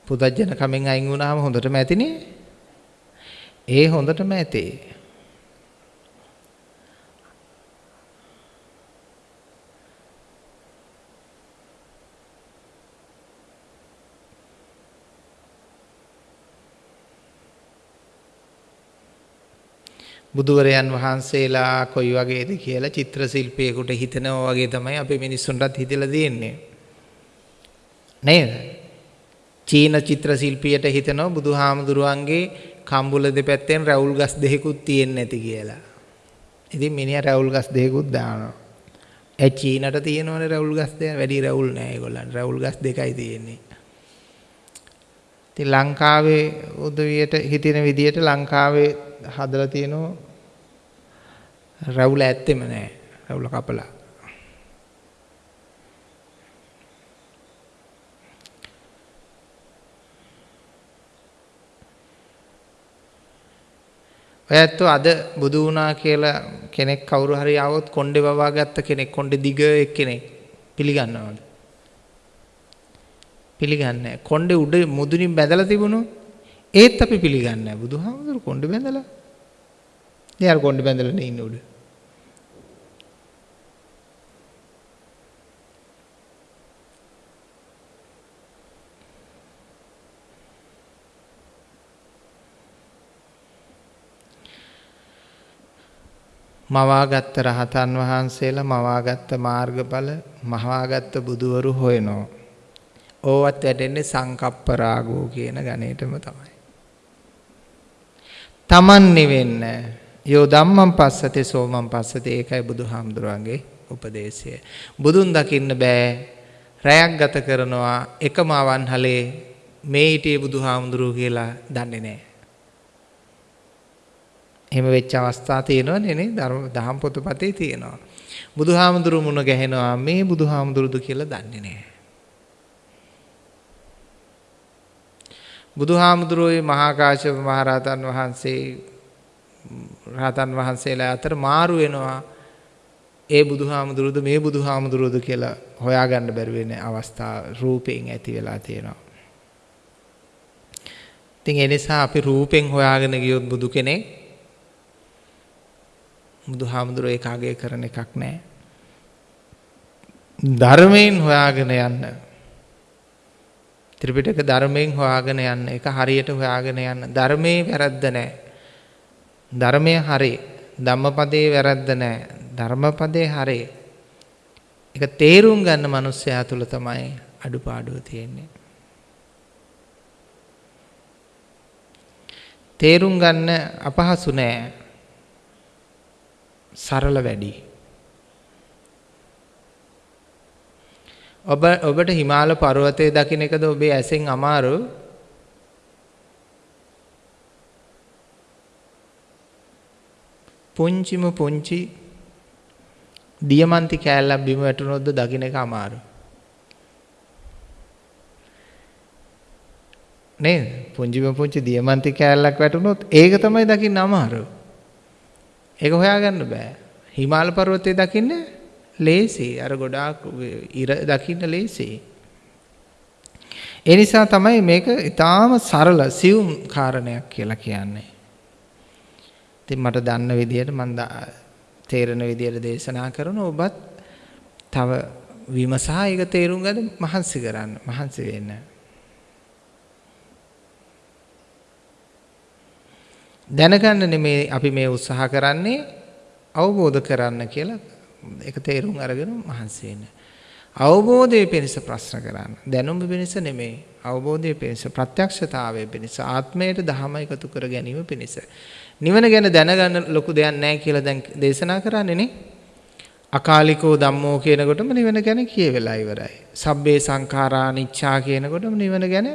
පුදජන කමෙන් අයින් වුණාම හොඳටම ඇතිනේ. ඒ හොඳටම ඇති. බුදුවරයන් වහන්සේලා කොයි වගේද කියලා චිත්‍ර ශිල්පියෙකුට හිතනවා වගේ තමයි අපි මිනිස්සුන්ටත් හිතලා තියෙන්නේ. නේද? චීන චිත්‍ර ශිල්පියට හිතනවා බුදුහාමුදුරුවන්ගේ කම්බුල දෙපැත්තෙන් රැවුල් ගස් දෙකකුත් තියෙන්නේ නැති කියලා. ඉතින් මිනිහා රැවුල් ගස් දෙකකුත් දානවා. ඒ චීනට තියෙනවනේ රැවුල් ගස් දෙක වැඩි රැවුල් නෑ ඒගොල්ලන්. රැවුල් ගස් දෙකයි තියෙන්නේ. ඉතින් ලංකාවේ උදවියට හිතින විදියට ලංකාවේ හදලා තියෙනවා රැවුල ඇත්තෙම නෑ. රැවුල කපලා. ඔය ඇත්තෝ අද බුදු වුණා කියලා කෙනෙක් කවුරු හරි ආවොත් කොණ්ඩේ වවා ගත්ත කෙනෙක් කොණ්ඩේ දිග එක්කෙනෙක් පිළිගන්නවද? පිළිගන්නේ කොණ්ඩේ උඩ මුදුනින් බැඳලා තිබුණු ඒත් අපි පිළිගන්නේ නැහැ. බුදුහාමුදුරු කොණ්ඩේ බැඳලා. එයාර කොණ්ඩේ බැඳලා නේ ඉන්නේ උඩ. මවාගත්ත රහතන් වහන්සේලා මවාගත්ත මාර්ගඵල මවාගත්ත බුදුවරු හොයනවා. ඕවත් වැටෙන්නේ සංකප්ප රාගෝ කියන ගණේටම තමයි. තමන් නිවෙන්න යෝ ධම්මං පස්සතේ සෝමං පස්සතේ ඒකයි බුදුහාමුදුරන්ගේ උපදේශය. බුදුන් දකින්න බෑ රැයක් ගත කරනවා එකම අවන්හලේ මේ හිටියේ බුදුහාමුදුරුවෝ කියලා දන්නේ නැහැ. එහෙම වෙච්ච අවස්ථා තියෙනවනේ නේ ධර්ම දහම් පොතපතේ තියෙනවා. බුදුහාමුදුරු මුණ ගැහෙනවා මේ බුදුහාමුදුරුදු කියලා දන්නේ නැහැ. බුදුහාමුදුරුවෝ මහා කාශ්‍යප මහරහතන් වහන්සේ රහතන් වහන්සේලා අතර මාරු වෙනවා ඒ බුදුහාමුදුරුවද මේ බුදුහාමුදුරුවද කියලා හොයාගන්න බැරි වෙන අවස්ථා රූපයෙන් ඇති වෙලා තියෙනවා. ඉතින් ඒ නිසා අපි රූපෙන් හොයාගෙන ගියොත් බුදු කෙනෙක් බුදුහාමුදුරුවෝ ඒකාගේ කරන එකක් නැහැ. ධර්මයෙන් හොයාගෙන යන්න. ත්‍රිපිටක ධර්මයෙන් හොයාගෙන යන්න. ඒක හරියට හොයාගෙන යන්න. ධර්මයේ වැරද්ද නැහැ. ධර්මය හරි. ධම්මපදයේ වැරද්ද නැහැ. ධර්මපදයේ හරි. ඒක තේරුම් ගන්න මිනිස්සයා තුල තමයි අඩුපාඩුව තියෙන්නේ. තේරුම් ගන්න අපහසු නෑ. සරල වැඩි. ඔබ ඔබට හිමාල පර්වතය දකින්න එකද ඔබේ ඇසෙන් අමාරු පුංචිම පුංචි දියමන්ති කෑල්ලක් බිම වැටුනොත්ද දකින්න එක අමාරු. නේද? පුංචිම පුංචි දියමන්ති කෑල්ලක් වැටුනොත් ඒක තමයි දකින්න අමාරු. ඒක හොයාගන්න බෑ. හිමාල පර්වතයේ දකින්න ලේසි. අර ගොඩාක් ඉර දකින්න ලේසි. ඒ නිසා තමයි මේක ඊටාම සරල සියුම් කාරණයක් කියලා කියන්නේ. ඉතින් මට දන්න විදිහට මම තේරෙන විදිහට දේශනා කරන ඔබත් තව විමසා ඒක තේරුම් ගන්න මහන්සි කරන්න මහන්සි වෙන්න. දැනගන්න නෙමේ අපි මේ උත්සාහ කරන්නේ අවබෝධ කරන්න කියලා ඒක තේරුම් අරගෙන මහන්සි වෙන්න. අවබෝධයේ පිණිස ප්‍රශ්න කරන්න. දැනුම පිණිස නෙමේ. අවබෝධයේ පිණිස ප්‍රත්‍යක්ෂතාවයේ පිණිස ආත්මයට ධහම එකතු කර ගැනීම පිණිස. නිවන ගැන දැනගන්න ලොකු දෙයක් නැහැ කියලා දැන් දේශනා කරන්නේ නේ. අකාලිකෝ ධම්මෝ කියනකොටම නිවන ගැන කියවෙලා ඉවරයි. සබ්බේ සංඛාරා නිච්ඡා කියනකොටම නිවන ගැන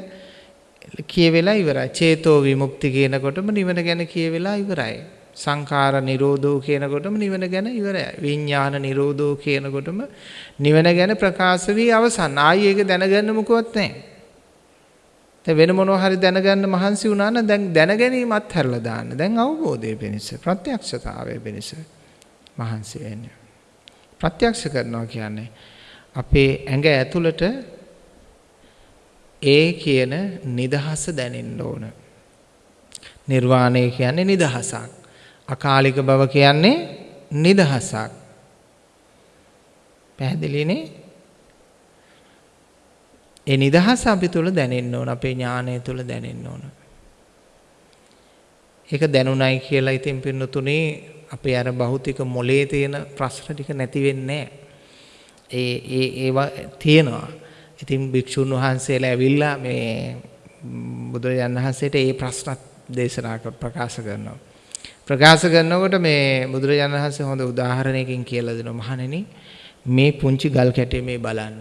කියවෙලා ඉවරයි. චේතෝ විමුක්ති කියනකොටම නිවන ගැන කියවෙලා ඉවරයි. සංඛාර නිරෝධෝ කියනකොටම නිවන ගැන ඉවරයි. විඥාන නිරෝධෝ කියනකොටම නිවන ගැන ප්‍රකාශ වී අවසන්. ආයි ඒක දැනගන්න මොකවත් නැහැ. දැන් වෙන මොනවා හරි දැනගන්න මහන්සි වුණා නම් දැන් දැනගැනීමත් හැරලා දාන්න. දැන් අවබෝධය වෙනස ප්‍රත්‍යක්ෂතාවය වෙනස මහන්සි වෙන්න. ප්‍රත්‍යක්ෂ කරනවා කියන්නේ අපේ ඇඟ ඇතුළට ඒ කියන නිදහස දැනෙන්න ඕන. නිර්වාණය කියන්නේ නිදහසක්. අකාලික බව කියන්නේ නිදහසක්. පැහැදිලිනේ? ඒ නිදහස අපි තුල දැනෙන්න ඕන අපේ ඥානය තුල දැනෙන්න ඕන. ඒක දැනුණයි කියලා ඉතින් පින්නතුනේ අපේ අර භෞතික මොලේ තියෙන ප්‍රශ්න ටික නැති වෙන්නේ ඒ ඒ ඒවා තියෙනවා. ඉතින් භික්ෂුන් වහන්සේලා ඇවිල්ලා මේ බුදුරජාණන් වහන්සේට ඒ ප්‍රශ්නත් දේශනා ප්‍රකාශ කරනවා. ප්‍රකාශ කරනකොට මේ බුදුරජාණන් වහන්සේ හොඳ උදාහරණයකින් කියලා දෙනවා මහණෙනි මේ පුංචි ගල් කැටේ මේ බලන්න.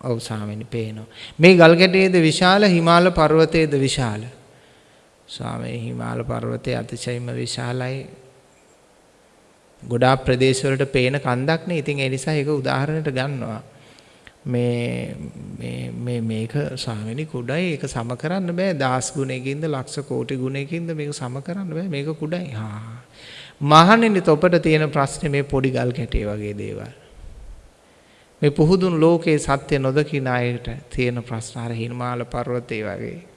ඔව් ස්වාමීනි පේනවා. මේ ගල් කැටයේද විශාල හිමාල පර්වතයේද විශාල. ස්වාමී හිමාල පර්වතය අතිශයින්ම විශාලයි. ගොඩාක් ප්‍රදේශවලට පේන කන්දක් නේ. ඉතින් ඒ නිසා ඒක උදාහරණයට ගන්නවා. මේ මේ මේ මේක ස්වාමීනි කුඩයි. ඒක සම කරන්න බෑ. දහස් ගුණයකින්ද ලක්ෂ කෝටි ගුණයකින්ද මේක සම කරන්න බෑ. මේක කුඩයි. හා. මහණෙනි තොපට තියෙන ප්‍රශ්නේ මේ පොඩි ගල් කැටේ වගේ දේවල්. මේ පුහුදුන් ලෝකේ සත්‍ය නොදකින අයට තියෙන ප්‍රශ්න. අර හිමාල පර්වතේ වගේ.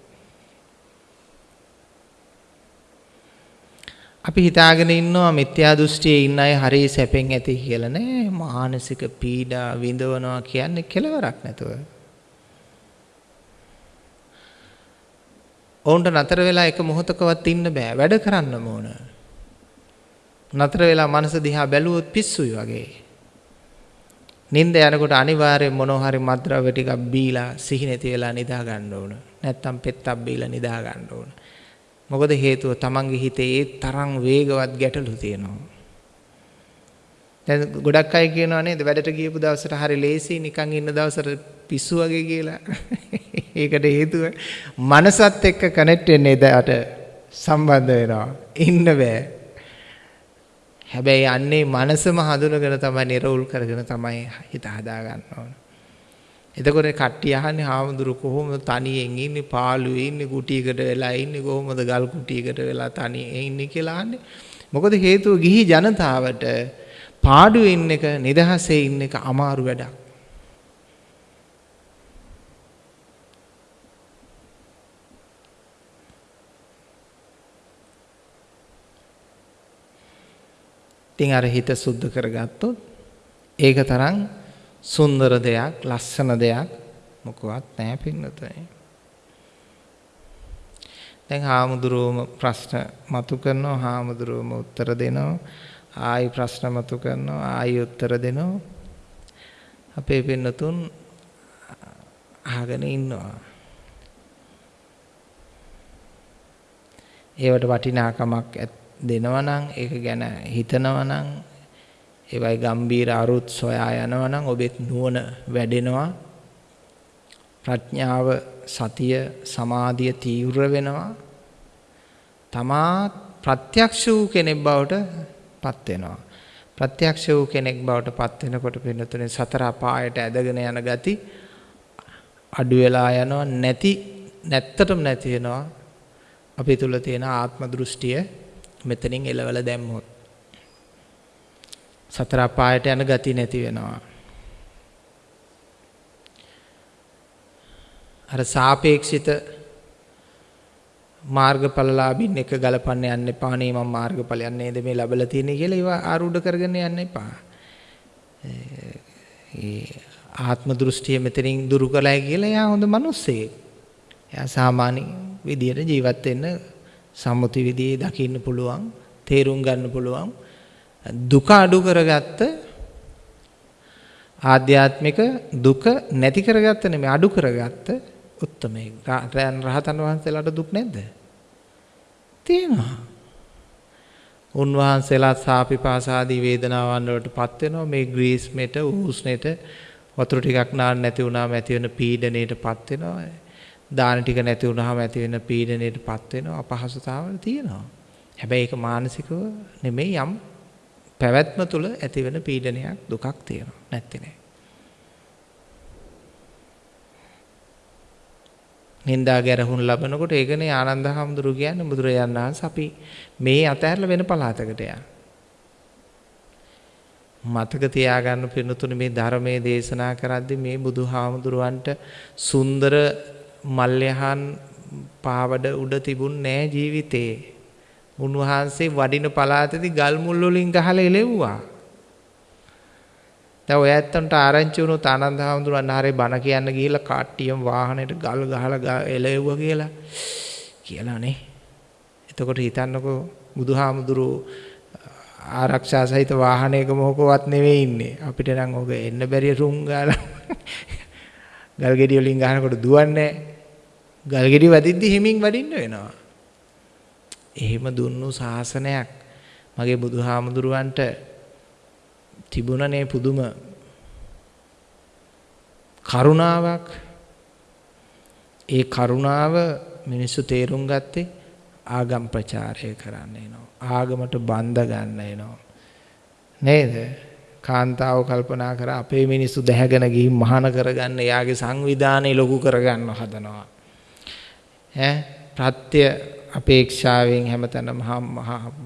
අපි හිතාගෙන ඉන්නවා මිත්‍යා දෘෂ්ටියේ ඉන්න අය හරිය සැපෙන් ඇති කියලා නෑ මානසික පීඩා විඳවනවා කියන්නේ කෙලවරක් නැතුව. ඔවුන්ට නතර වෙලා එක මොහොතකවත් ඉන්න බෑ වැඩ කරන්න ඕන. නතර වෙලා මනස දිහා බැලුවොත් පිස්සුයි වගේ. නිින්ද යනකොට අනිවාර්යෙන් මොනවා හරි මත්ද්‍රව්‍ය ටිකක් බීලා සිහි නැති වෙලා නිදා ගන්න ඕන. නැත්තම් පෙත්තක් බීලා නිදා ගන්න ඕන. මොකද හේතුව තමන්ගේ හිතේ ඒ තරම් වේගවත් ගැටලු තියෙනවා. දැන් ගොඩක් අය කියනවා නේද වැඩට ගියපු දවසට හරි ලේසි නිකන් ඉන්න දවසට පිස්සු වගේ කියලා. ඒකට හේතුව මනසත් එක්ක කනෙක්ට් වෙන්නේ එදාට සම්බන්ධ වෙනවා. ඉන්න බෑ. හැබැයි අන්නේ මනසම හඳුනගෙන තමයි නිර්වුල් කරගෙන තමයි හිත හදා ගන්න ඕන. එතකොට කට්ටිය අහන්නේ හාමුදුරු කොහොමද තනියෙන් ඉන්නේ පාළුවේ ඉන්නේ කුටියකට වෙලා ඉන්නේ කොහොමද ගල් කුටියකට වෙලා තනියෙන් ඉන්නේ කියලා අහන්නේ. මොකද හේතුව ගිහි ජනතාවට පාඩුවේ ඉන්න එක නිදහසේ ඉන්න එක අමාරු වැඩක්. ඉතින් අර හිත සුද්ධ කරගත්තොත් ඒක තරම් සුන්දර දෙයක් ලස්සන දෙයක් මොකවත් නැහැ පින්නතේ. දැන් හාමුදුරුවෝම ප්‍රශ්න මතු කරනවා හාමුදුරුවෝම උත්තර දෙනවා ආයි ප්‍රශ්න මතු කරනවා ආයි උත්තර දෙනවා අපේ පින්නතුන් අහගෙන ඉන්නවා ඒවට වටිනාකමක් දෙනවා නම් ඒක ගැන හිතනවා නම් ඒවයි ගම්බීර අරුත් සොයා යනවා නම් ඔබෙත් නුවණ වැඩෙනවා. ප්‍රඥාව සතිය සමාධිය තීව්‍ර වෙනවා. තමා ප්‍රත්‍යක්ෂ වූ කෙනෙක් බවට පත් වෙනවා. ප්‍රත්‍යක්ෂ වූ කෙනෙක් බවට පත් වෙනකොට පින්නතුනේ සතර අපායට ඇදගෙන යන ගති අඩු වෙලා යනවා. නැති නැත්තටම නැති වෙනවා. අපි තුල තියෙන ආත්ම දෘෂ්ටිය මෙතනින් එලවල දැම්මොත්. සතර අපායට යන ගති නැති වෙනවා අර සාපේක්ෂිත මාර්ගඵලලාභින් එක ගලපන්න යන්න එපා නේ මම මාර්ගඵලයක් නේද මේ ලැබලා තියෙන්නේ කියලා ඒවා ආරූඪ කරගෙන යන්න එපා. ඒ ආත්ම දෘෂ්ටිය මෙතනින් දුරු කළයි කියලා එයා හොඳ මිනිස්සෙක්. එයා සාමාන්‍ය විදියට ජීවත් වෙන්න සම්මුති විදියේ දකින්න පුළුවන්, තේරුම් ගන්න පුළුවන්. දුක අඩු කරගත්ත ආධ්‍යාත්මික දුක නැති කරගත්ත නෙමෙයි අඩු කරගත්ත උත්තමයි. රහතන් වහන්සේලාට දුක් නැද්ද? තියෙනවා. උන්වහන්සේලා සාපිපාසාදී වේදනාවන් වලට පත් වෙනවා මේ ග්‍රීස්මෙට උෂ්ණෙට වතුර ටිකක් නාන්න නැති වුණාම ඇති වෙන පීඩණයට පත් වෙනවා. දාන ටික නැති වුණාම ඇති වෙන පීඩණයට පත් වෙනවා අපහසුතාවල් තියෙනවා. හැබැයි ඒක මානසිකව නෙමෙයි යම් පැවැත්ම තුළ ඇති වෙන පීඩනයක් දුකක් තියෙනවා. නැත්තේ නෑ. නින්දා ගැරහුන් ලබනකොට ඒකනේ ආනන්ද හැමදුරු කියන්නේ බුදුරජාණන් වහන්සේ අපි මේ අතහැරලා වෙන පළාතකට යන. මතක තියාගන්න පින්නතුනේ මේ ධර්මයේ දේශනා කරද්දී මේ බුදුහාමුදුරුවන්ට සුන්දර මල්යහන් පාවඩ උඩ තිබුණ නෑ ජීවිතේ. උන්වහන්සේ වඩින පළාතේදී ගල් මුල් වලින් ගහලා එලෙව්වා. දැන් ඔය ඇත්තන්ට ආරංචි වුණොත් ආනන්ද හාමුදුරන් ආරේ බණ කියන්න ගිහිල්ලා කාට්ටියම වාහනේට ගල් ගහලා එළෙව්වා කියලා කියලා නේ. එතකොට හිතන්නකෝ බුදුහාමුදුරුවෝ ආරක්ෂා සහිත වාහනයක මොකවත් නෙවෙයි ඉන්නේ. අපිට නම් ඔක එන්න බැරිය රුම් ගාලා ගල් ගෙඩි වලින් ගහනකොට දුවන්නේ ගල් ගෙඩි වදිද්දි හිමින් වඩින්න වෙනවා. එහෙම දුන්නු ශාසනයක්. මගේ බුදුහාමුදුරුවන්ට තිබුණනේ පුදුම කරුණාවක්. ඒ කරුණාව මිනිස්සු තේරුම් ගත්තේ ආගම් ප්‍රචාරය කරන්න එනවා. ආගමට බඳ ගන්න එනවා. නේද? කාන්තාව කල්පනා කර අපේ මිනිස්සු දැහැගෙන ගිහින් මහාන කරගන්න එයාගේ සංවිධානය ලොකු කරගන්න හදනවා. ඈ? ප්‍රත්‍ය අපේක්ෂාවෙන් හැමතැනම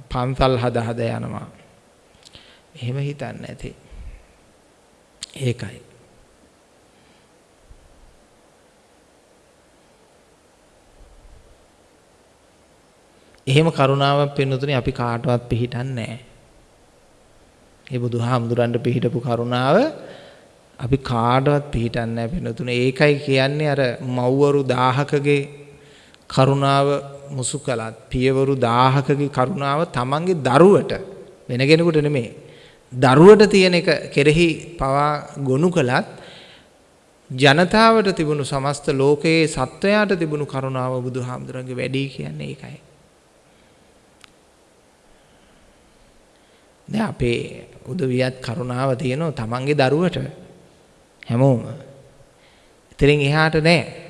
පන්සල් හද හද යනවා එහෙම හිතන්නේ නැති. ඒකයි. එහෙම කරුණාවක් පෙන්වතුනේ අපි කාටවත් පිළිහිටන්නේ නැහැ. ඒ බුදුහාමුදුරන්ට පිළිහිටපු කරුණාව අපි කාටවත් පිළිහිටන්නේ නැහැ පෙන්වතුනේ. ඒකයි කියන්නේ අර මව්වරු 1000කගේ කරුණාව මුසු කළත් පියවරු 1000කගේ කරුණාව තමන්ගේ දරුවට වෙන කෙනෙකුට නෙමෙයි දරුවට තියෙන එක කෙරෙහි පවා ගොනු කළත් ජනතාවට තිබුණු සමස්ත ලෝකයේ සත්වයාට තිබුණු කරුණාව බුදුහාමුදුරන්ගේ වැඩි කියන්නේ ඒකයි. දැන් අපේ උදවියත් කරුණාව තියෙනවා තමන්ගේ දරුවට හැමෝම. ඉතින් එහාට නෑ.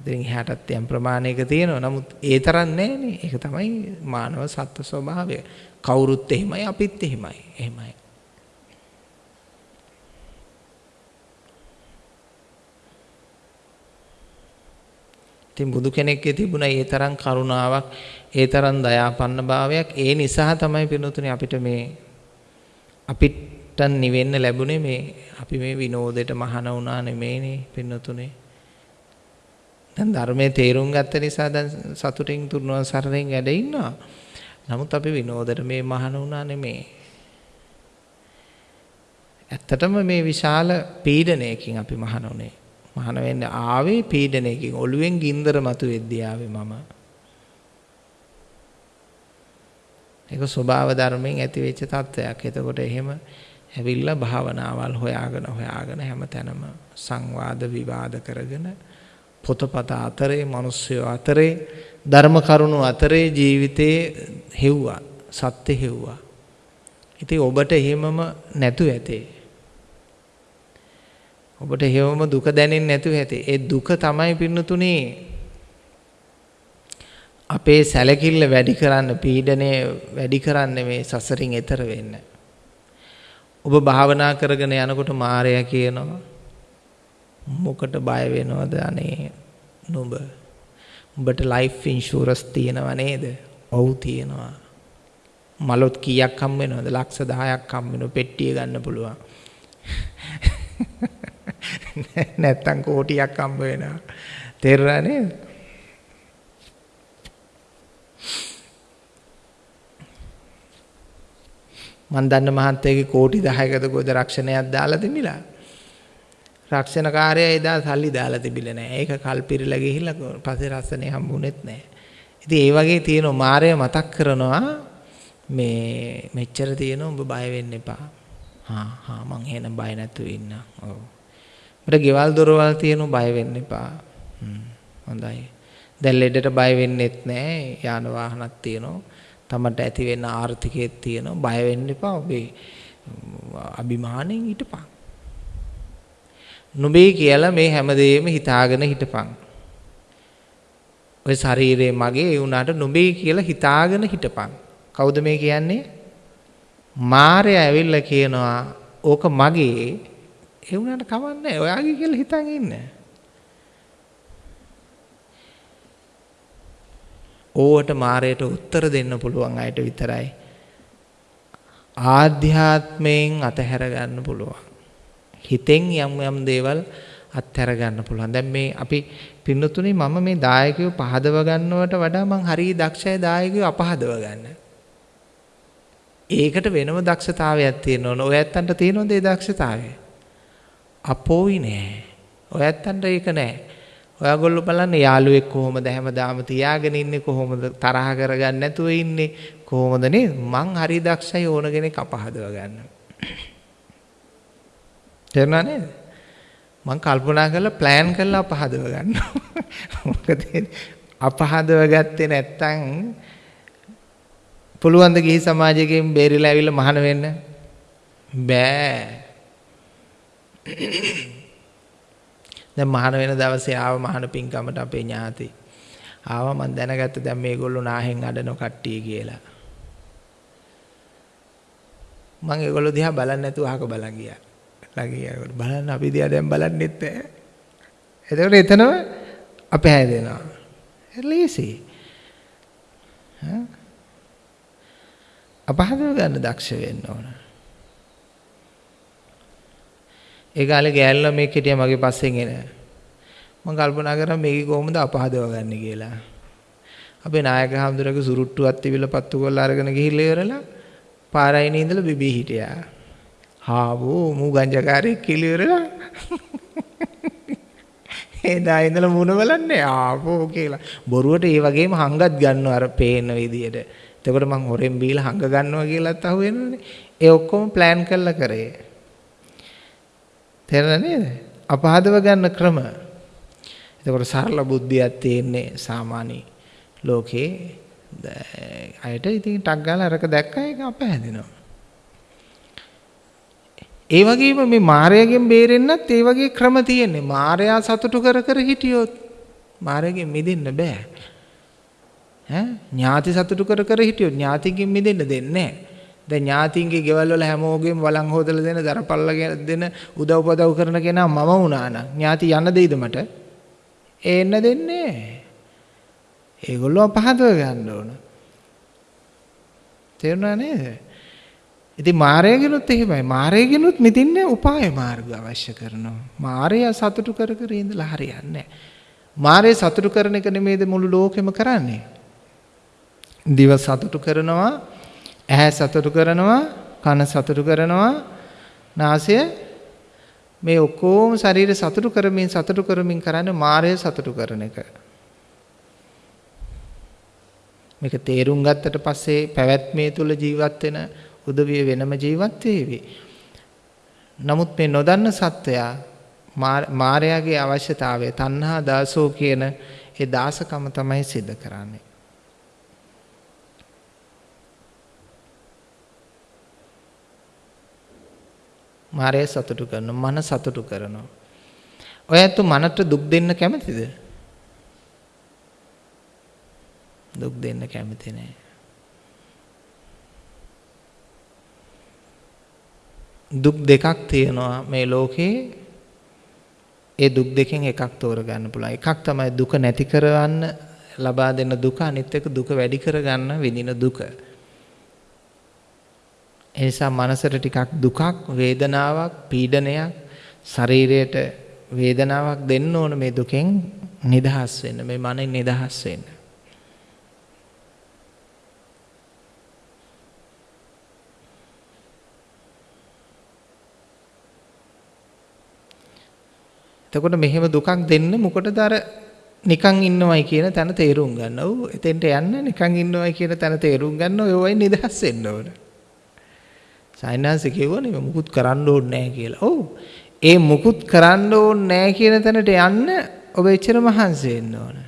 ඉතින් එහාටත් යම් ප්‍රමාණයක තියෙනවා. නමුත් ඒ තරම් නෑනේ. ඒක තමයි මානව සත්ත්ව ස්වභාවය. කවුරුත් එහෙමයි අපිත් එහෙමයි. එහෙමයි. ඉතින් බුදු කෙනෙක්ගේ තිබුණා ඒ තරම් කරුණාවක්, ඒ තරම් දයාපන්න භාවයක්. ඒ නිසා තමයි පිරුණුතුනේ අපිට මේ අපිට නිවෙන්න ලැබුණේ මේ අපි මේ විනෝදයට මහාන වුණා නෙමෙයිනේ පින්නතුනේ. දැන් ධර්මයේ තේරුම් ගත්ත නිසා දැන් සතුටින් තුරුවන් සරණෙන් වැඩ ඉන්නවා. නමුත් අපි විනෝදයට මේ මහාන වුණා නෙමෙයි. ඇත්තටම මේ විශාල පීඩනයකින් අපි මහාන උනේ. මහාන වෙන්න ආවේ පීඩනයකින් ඔළුවෙන් ගින්දර මතුවෙද්දී ආවේ මම. ඒක ස්වභාව ධර්මයෙන් ඇති වෙච්ච තත්වයක්. එතකොට එහෙම ඇවිල්ලා භාවනාවල් හොයාගෙන හොයාගෙන හැමතැනම සංවාද විවාද කරගෙන පොතපත අතරේ මිනිස්සු අතරේ ධර්ම කරුණු අතරේ ජීවිතේ හෙව්වා සත්‍ය හෙව්වා. ඉතින් ඔබට එහෙමම නැතු ඇතේ. ඔබට එහෙමම දුක දැනෙන්නේ නැතුව ඇතේ. ඒ දුක තමයි පින්නතුනේ අපේ සැලකිල්ල වැඩි කරන්න පීඩනය වැඩි කරන්න මේ සසරින් එතර වෙන්න. ඔබ භාවනා කරගෙන යනකොට මාරයා කියනවා මොකට බය වෙනවද අනේ නුඹ උඹට ලයිෆ් ඉන්ෂුරන්ස් තියෙනව නේද? ඔව් තියෙනවා. මලොත් කීයක් හම් වෙනවද? ලක්ෂ 10ක් හම් වෙනවා. පෙට්ටිය ගන්න පුළුවන්. නැත්තම් කෝටියක් හම්බ වෙනවා. තේරුණා නේද? මන් දන්න මහත්තයගේ කෝටි 10කට ගොඩ රක්ෂණයක් දාලා තිබිලා. රක්ෂණ කාර්යය එදා සල්ලි දාලා තිබිලා නැහැ. ඒක කල් පිරලා ගිහිල්ලා පස්සේ රස්සනේ හම්බුනේත් නැහැ. ඉතින් ඒ වගේ තියෙන මායය මතක් කරනවා මේ මෙච්චර තියෙන උඹ බය වෙන්න එපා. හා හා මං එහෙනම් බය නැතුව ඉන්න. ඔව්. මට ගෙවල් දොරවල් තියෙනු බය වෙන්න එපා. හොඳයි. දැන් ලෙඩට බය වෙන්නෙත් නැහැ. යාන වාහනක් තියෙනවා. තමට ඇති වෙන්න ආර්ථිකයක් තියෙනවා. බය වෙන්න එපා. ඔබේ අභිමාණයෙන් හිටපන්. නුඹේ කියලා මේ හැමදේම හිතාගෙන හිටපන්. ඔය ශරීරය මගේ ඒ වුණාට නුඹේ කියලා හිතාගෙන හිටපන්. කවුද මේ කියන්නේ? මාරය ඇවිල්ලා කියනවා ඕක මගේ ඒ වුණාට කමන්නේ ඔයාගේ කියලා හිතන් ඉන්න. ඕවට මාරයට උත්තර දෙන්න පුළුවන් අයට විතරයි. ආධ්‍යාත්මයෙන් අතහැර ගන්න පුළුවන්. හිතෙන් යම් යම් දේවල් අත්හැර ගන්න පුළුවන්. දැන් මේ අපි පින්නතුනේ මම මේ දායකයෝ පහදව ගන්නවට වඩා මං හරිය දක්ෂයි දායකයෝ අපහදව ගන්න. ඒකට වෙනම දක්ෂතාවයක් තියෙන්න ඕන. ඔය ඇත්තන්ට තියෙනවද ඒ දක්ෂතාවය? අපෝයි නෑ. ඔය ඇත්තන්ට ඒක නෑ. ඔයාගොල්ලෝ බලන්න යාළුවෙක් කොහොමද හැමදාම තියාගෙන ඉන්නේ කොහොමද තරහ කරගන්න නැතුව ඉන්නේ කොහොමද නේද? මං හරි දක්ෂයි ඕන කෙනෙක් අපහදව ගන්න. තේරුණා නේද? මං කල්පනා කරලා ප්ලෑන් කරලා අපහදව ගන්නවා. මොකද අපහදව ගත්තේ නැත්තම් පුළුවන් ද ගිහි සමාජයකින් බේරිලා ඇවිල්ලා මහාන වෙන්න? බෑ. දැන් මහාන වෙන දවසේ ආව මහාන පින්කමට අපේ ඥාති. ආවා මම දැනගත්ත දැන් මේගොල්ලෝ නාහෙන් අඩන කට්ටිය කියලා. මම ඒගොල්ලෝ දිහා බලන්නේ නැතුව අහක බලන් ගියා. ළඟියා බලන්න අපි දිහා දැන් බලන්නෙත් නැහැ. එතකොට එතනම අපේ හැදෙනවා. ලීසි. අපහදව ගන්න දක්ෂ වෙන්න ඕන. ඒ කාලේ ගෑල්ලා මේක හිටියා මගේ පස්සෙන් එන. මම කල්පනා කරා මේක කොහොමද අපහදව ගන්න කියලා. අපේ නායක හඳුරගේ සුරුට්ටුවක් තිබිලා පත්තු කරලා අරගෙන ගිහිල්ලා ඉවරලා පාරයිනේ ඉඳලා බිබී හිටියා. හාවෝ මූ ගංජකාරයෙක් කියලා ඉවරලා එදා ඉඳලා මුණ බලන්නේ ආපෝ කියලා. බොරුවට ඒ වගේම හංගත් ගන්නවා අර පේන විදියට. එතකොට මං හොරෙන් බීලා හංග ගන්නවා කියලාත් අහුවෙනවනේ. ඒ ඔක්කොම ප්ලෑන් කරලා කරේ. තේරෙන නේද? අපහදව ගන්න ක්‍රම. එතකොට සරල බුද්ධියක් තියෙන්නේ සාමාන්‍ය ලෝකේ අයට ඉතින් ටක් ගාලා අරක දැක්කම ඒක අපහැදිනවා. ඒ වගේම මේ මායයෙන් බේරෙන්නත් ඒ වගේ ක්‍රම තියෙන්නේ. මායයා සතුටු කර කර හිටියොත් මායයෙන් මිදෙන්න බෑ. ඈ ඥාති සතුටු කර කර හිටියොත් ඥාතිගෙන් මිදෙන්න දෙන්නේ නැහැ. දැන් ඥාතින්ගේ ගෙවල් වල හැමෝගෙම වළං හොදලා දෙන දරපල්ල දෙන උදව් පදව් කරන කෙනා මම වුණා නම් ඥාති යන්න දෙයිද මට? එන්න දෙන්නේ ඒගොල්ලෝ පහදව ගන්න ඕන. තේරුණා නේද? ඉතින් මාරයගෙනුත් එහෙමයි. මාරයගෙනුත් මිදින්න උපාය මාර්ග අවශ්‍ය කරනවා. මාරය සතුටු කර කර ඉඳලා හරියන්නේ නැහැ. මාරය සතුටු කරන එක නෙමේද මුළු ලෝකෙම කරන්නේ. දිව සතුටු කරනවා, ඇහැ සතුටු කරනවා, කන සතුටු කරනවා, නාසය මේ ඔක්කොම ශරීර සතුටු කරමින් සතුටු කරමින් කරන්නේ මායය සතුටු කරන එක. මේක තේරුම් ගත්තට පස්සේ පැවැත්මේ තුල ජීවත් වෙන උදවිය වෙනම ජීවත් වේවි. නමුත් මේ නොදන්න සත්වයා මායාවේ අවශ්‍යතාවය තණ්හා දාසෝ කියන ඒ දාසකම තමයි සිද්ධ කරන්නේ. මාරය සතුටු කරනවා මන සතුටු කරනවා. ඔය ඇත්ත මනට දුක් දෙන්න කැමතිද? දුක් දෙන්න කැමති නෑ. දුක් දෙකක් තියෙනවා මේ ලෝකේ. ඒ දුක් දෙකෙන් එකක් තෝරගන්න පුළුවන්. එකක් තමයි දුක නැති කරවන්න ලබා දෙන දුක අනිත් එක දුක වැඩි කරගන්න විඳින දුක. ඒ නිසා මනසට ටිකක් දුකක් වේදනාවක් පීඩනයක් ශරීරයට වේදනාවක් දෙන්න ඕන මේ දුකෙන් නිදහස් වෙන්න මේ මනෙන් නිදහස් වෙන්න. එතකොට මෙහෙම දුකක් දෙන්න මොකටද අර නිකන් ඉන්නවයි කියන තැන තේරුම් ගන්න. ඔව් එතෙන්ට යන්න නිකන් ඉන්නවයි කියන තැන තේරුම් ගන්න ඔය වයි නිදහස් වෙන්න ඕන. සයින්හන්ස කිව්වනේ මුකුත් කරන්න ඕනේ නැහැ කියලා. ඔව්. ඒ මුකුත් කරන්න ඕනේ නැහැ කියන තැනට යන්න ඔබ එච්චර මහන්සි වෙන්න ඕන.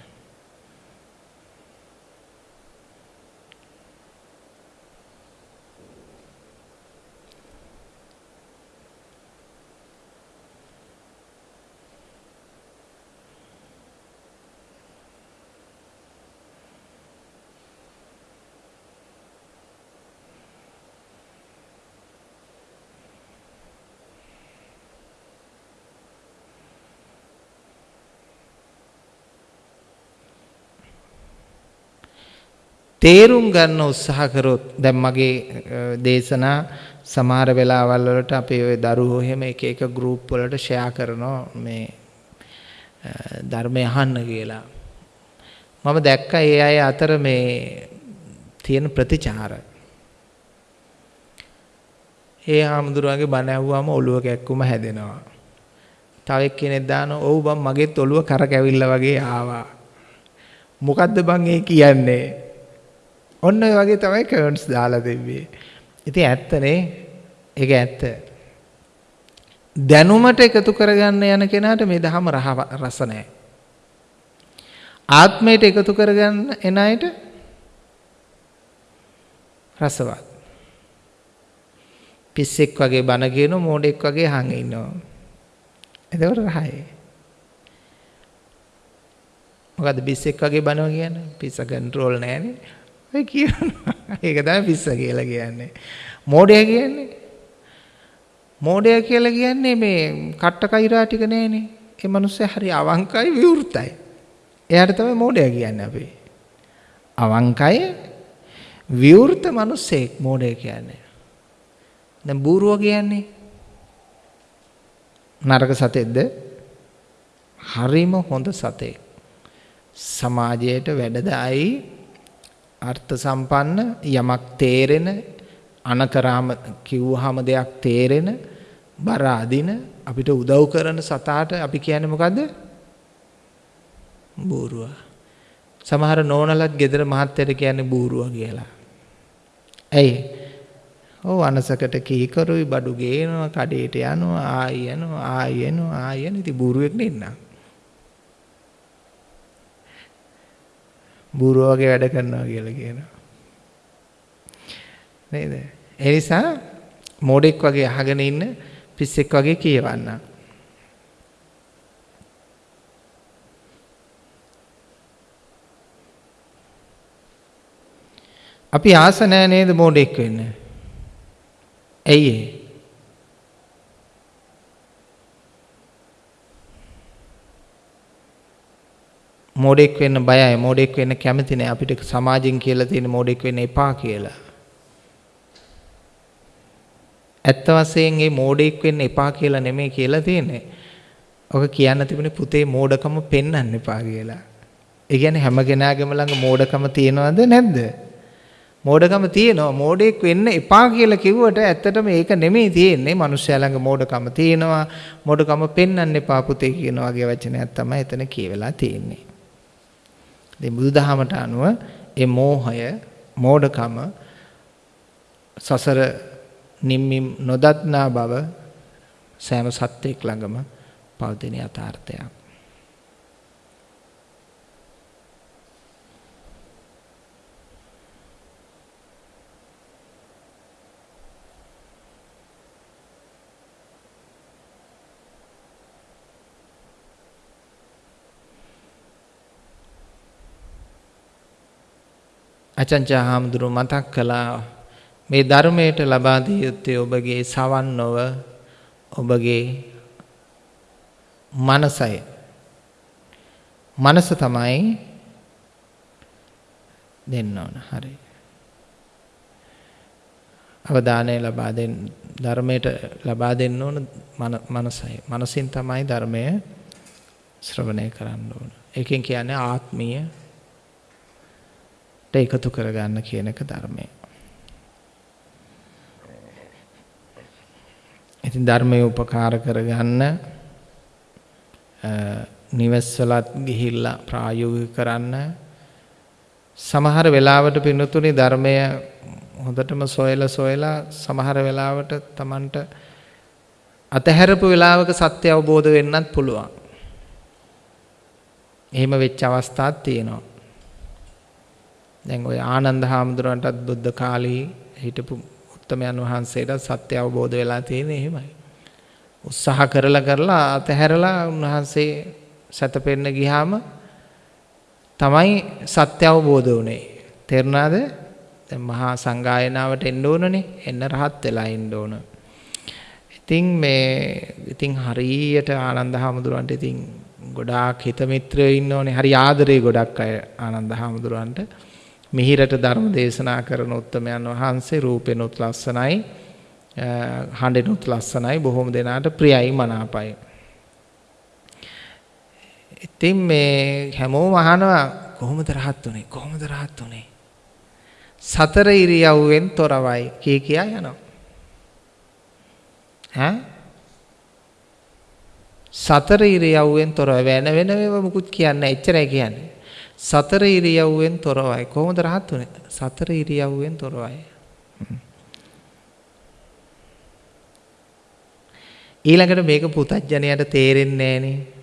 තේරුම් ගන්න උත්සාහ කරොත් දැන් මගේ දේශනා සමහර වෙලාවල් වලට අපේ ওই දරුවෝ එහෙම එක එක ගෲප් වලට ෂෙයා කරනවා මේ ධර්මය අහන්න කියලා. මම දැක්කා ඒ අය අතර මේ තියෙන ප්‍රතිචාර. ඒ හාමුදුරුවන්ගේ බණ ඇහුවාම ඔළුව කැක්කුම හැදෙනවා. තව එක්කෙනෙක් දානවා ඔව් බං මගෙත් ඔළුව කරකැවිල්ලා වගේ ආවා. මොකද්ද බං ඒ කියන්නේ? ඔන්න ඔය වගේ තමයි කමෙන්ට්ස් දාලා දෙන්නේ. ඉතින් ඇත්තනේ. ඒක ඇත්ත. දැනුමට එකතු කරගන්න යන කෙනාට මේ දහම රස නැහැ. ආත්මයට එකතු කරගන්න එන අයට රසවත්. පිස්සෙක් වගේ බන කියන මෝඩෙක් වගේ හංග ඉන්නවා. එතකොට රහයි. මොකද පිස්සෙක් වගේ බනවා කියන්නේ? පිස්ස කන්ට්‍රෝල් නැහැනේ. ඔය කියනවා. ඒක තමයි පිස්ස කියලා කියන්නේ. මෝඩයා කියන්නේ මෝඩයා කියලා කියන්නේ මේ කට්ට කෛරා ටික නෑනේ. ඒ මිනිස්සයා හරි අවංකයි විවෘතයි. එයාට තමයි මෝඩයා කියන්නේ අපි. අවංකයි විවෘත මිනිස්සෙක් මෝඩයා කියන්නේ. දැන් බූරුව කියන්නේ නරක සතෙක්ද? හරිම හොඳ සතෙක්. සමාජයට වැඩදායි අර්ථ සම්පන්න යමක් තේරෙන අනකරාම කිව්වහම දෙයක් තේරෙන බර අදින අපිට උදව් කරන සතාට අපි කියන්නේ මොකද්ද? බූරුවා. සමහර නෝනලත් ගෙදර මහත්තයට කියන්නේ බූරුවා කියලා. ඇයි? ඔව් අනසකට කීකරුයි බඩු ගේනවා කඩේට යනවා ආයි යනවා ආයි යනවා ආයි යනවා ඉතින් බූරුවෙක් නෙන්නා. බූරුව වගේ වැඩ කරනවා කියලා කියනවා. නේද? ඒ නිසා මෝඩෙක් වගේ අහගෙන ඉන්න පිස්සෙක් වගේ කියවන්න. අපි ආස නැහැ නේද මෝඩෙක් වෙන්න? ඇයි ඒ? මෝඩෙක් වෙන්න බයයි මෝඩෙක් වෙන්න කැමති නෑ අපිට සමාජෙන් කියලා තියෙන මෝඩෙක් වෙන්න එපා කියලා. ඇත්ත වශයෙන් මේ මෝඩෙක් වෙන්න එපා කියලා නෙමෙයි කියලා තියෙන්නේ. ඔක කියන්න තිබුණේ පුතේ මෝඩකම පෙන්වන්න එපා කියලා. ඒ කියන්නේ හැම කෙනාගේම ළඟ මෝඩකම තියෙනවද නැද්ද? මෝඩකම තියෙනවා. මෝඩෙක් වෙන්න එපා කියලා කිව්වට ඇත්තටම ඒක නෙමෙයි තියෙන්නේ. මිනිස්සයා ළඟ මෝඩකම තියෙනවා. මෝඩකම පෙන්වන්න එපා පුතේ කියන වගේ වචනයක් තමයි එතන කියවලා තියෙන්නේ. ඉතින් බුදුදහමට අනුව ඒ මෝහය, මෝඩකම සසර නිම්මින් නොදත්නා බව සෑම සත්‍යයක් ළඟම පවතින යථාර්ථයක්. අචංචා හාමුදුරුව මතක් කළා මේ ධර්මයට ලබා දිය යුත්තේ ඔබගේ සවන් නොව ඔබගේ මනසයි. මනස තමයි දෙන්න ඕන. හරි. අවධානය ලබා දෙන්න ධර්මයට ලබා දෙන්න ඕන මනසයි. මනසින් තමයි ධර්මය ශ්‍රවණය කරන්න ඕන. ඒකෙන් කියන්නේ ආත්මීය එකතු කරගන්න කියන එක ධර්මය. ඉතින් ධර්මයේ උපකාර කරගන්න නිවෙස්වලත් ගිහිල්ලා ප්‍රායෝගික කරන්න සමහර වෙලාවට පින්නතුනි ධර්මය හොඳටම සොයලා සොයලා සමහර වෙලාවට Tamanට අතහැරපු වෙලාවක සත්‍ය අවබෝධ වෙන්නත් පුළුවන්. එහෙම වෙච්ච අවස්ථාත් තියෙනවා. දැන් ඔය ආනන්ද හාමුදුරන්ටත් බුද්ධ කාලේ හිටපු උත්තමයන් වහන්සේට සත්‍ය අවබෝධ වෙලා තියෙන්නේ එහෙමයි. උත්සාහ කරලා කරලා අතහැරලා උන්වහන්සේ සැතපෙන්න ගියාම තමයි සත්‍ය අවබෝධ වුනේ. තේරුණාද? දැන් මහා සංගායනාවට එන්න ඕනනේ. එන්න රහත් වෙලා එන්න ඕන. ඉතින් මේ ඉතින් හරියට ආනන්ද හාමුදුරන්ට ඉතින් ගොඩාක් හිත මිත්‍රයෝ ඉන්න ඕනේ. හරි ආදරේ ගොඩක් අය ආනන්ද හාමුදුරන්ට. මිහිරට ධර්ම දේශනා කරන උත්තමයන් වහන්සේ රූපෙනුත් ලස්සනයි හඬෙනුත් ලස්සනයි බොහොම දෙනාට ප්‍රියයි මනාපයි. ඉතින් මේ හැමෝම අහනවා කොහොමද රහත් උනේ කොහොමද රහත් උනේ සතර ඉරියව්වෙන් තොරවයි. කී කියා යනවා. ඈ? සතර ඉරියව්වෙන් තොරව වෙන වෙන ඒවා මුකුත් කියන්නේ එච්චරයි කියන්නේ. සතර ඉරියව්වෙන් තොරවයි. කොහොමද රහත් උනේ? සතර ඉරියව්වෙන් තොරවයි. ඊළඟට මේක පුතඥයට තේරෙන්නේ නැහනේ.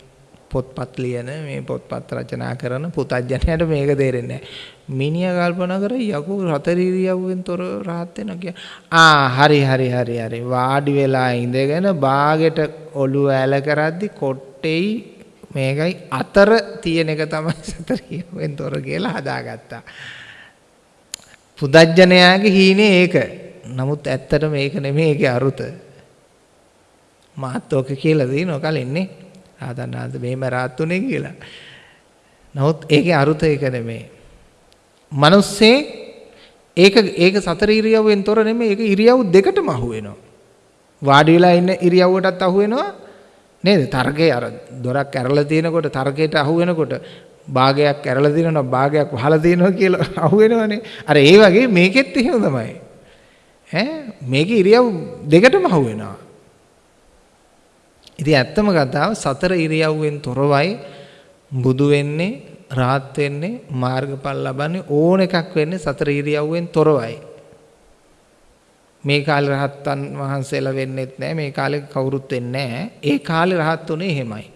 පොත්පත් ලියන මේ පොත්පත් රචනා කරන පුතඥයට මේක තේරෙන්නේ නැහැ. මිනිහා කල්පනා කර යකෝ හතර ඉරියව්වෙන් තොර රහත් වෙනවා කිය. ආ හරි හරි හරි හරි වාඩි වෙලා ඉඳගෙන බාගෙට ඔළුව ඇල කරද්දි කොට්ටෙයි මේකයි අතර තියෙන එක තමයි සතරියෙන් තොර කියලා හදාගත්තා. පුදජ්ජනයාගේ හීනේ ඒක. නමුත් ඇත්තට මේක නෙමෙයි ඒකේ අරුත. මාත් ඔක කියලා දිනව කලින්නේ. ආදන්නාද මෙහෙම රාත්තුනේ කියලා. නමුත් ඒකේ අරුත ඒක නෙමෙයි. මිනිස්සේ ඒක ඒක සතර ඉරියව්වෙන් තොර නෙමෙයි ඒක ඉරියව් දෙකටම අහු වෙනවා. වාඩි වෙලා ඉන්න ඉරියව්වටත් අහු වෙනවා නේද? තර්කේ අර දොරක් ඇරලා තියෙනකොට තර්කයට අහු වෙනකොට භාගයක් ඇරලා තියෙනවා භාගයක් වහලා තියෙනවා කියලා අහු වෙනවනේ. අර ඒ වගේ මේකෙත් එහෙම තමයි. ඈ මේකේ ඉරියව් දෙකටම අහු වෙනවා. ඉතින් ඇත්තම කතාව සතර ඉරියව්වෙන් තොරවයි බුදු වෙන්නේ රාත් වෙන්නේ මාර්ගඵල ලබන්නේ ඕන එකක් වෙන්නේ සතර ඉරියව්වෙන් තොරවයි. මේ කාලේ රහත්තන් වහන්සේලා වෙන්නෙත් නැහැ මේ කාලේ කවුරුත් වෙන්නේ නැහැ ඒ කාලේ රහත් උනේ එහෙමයි.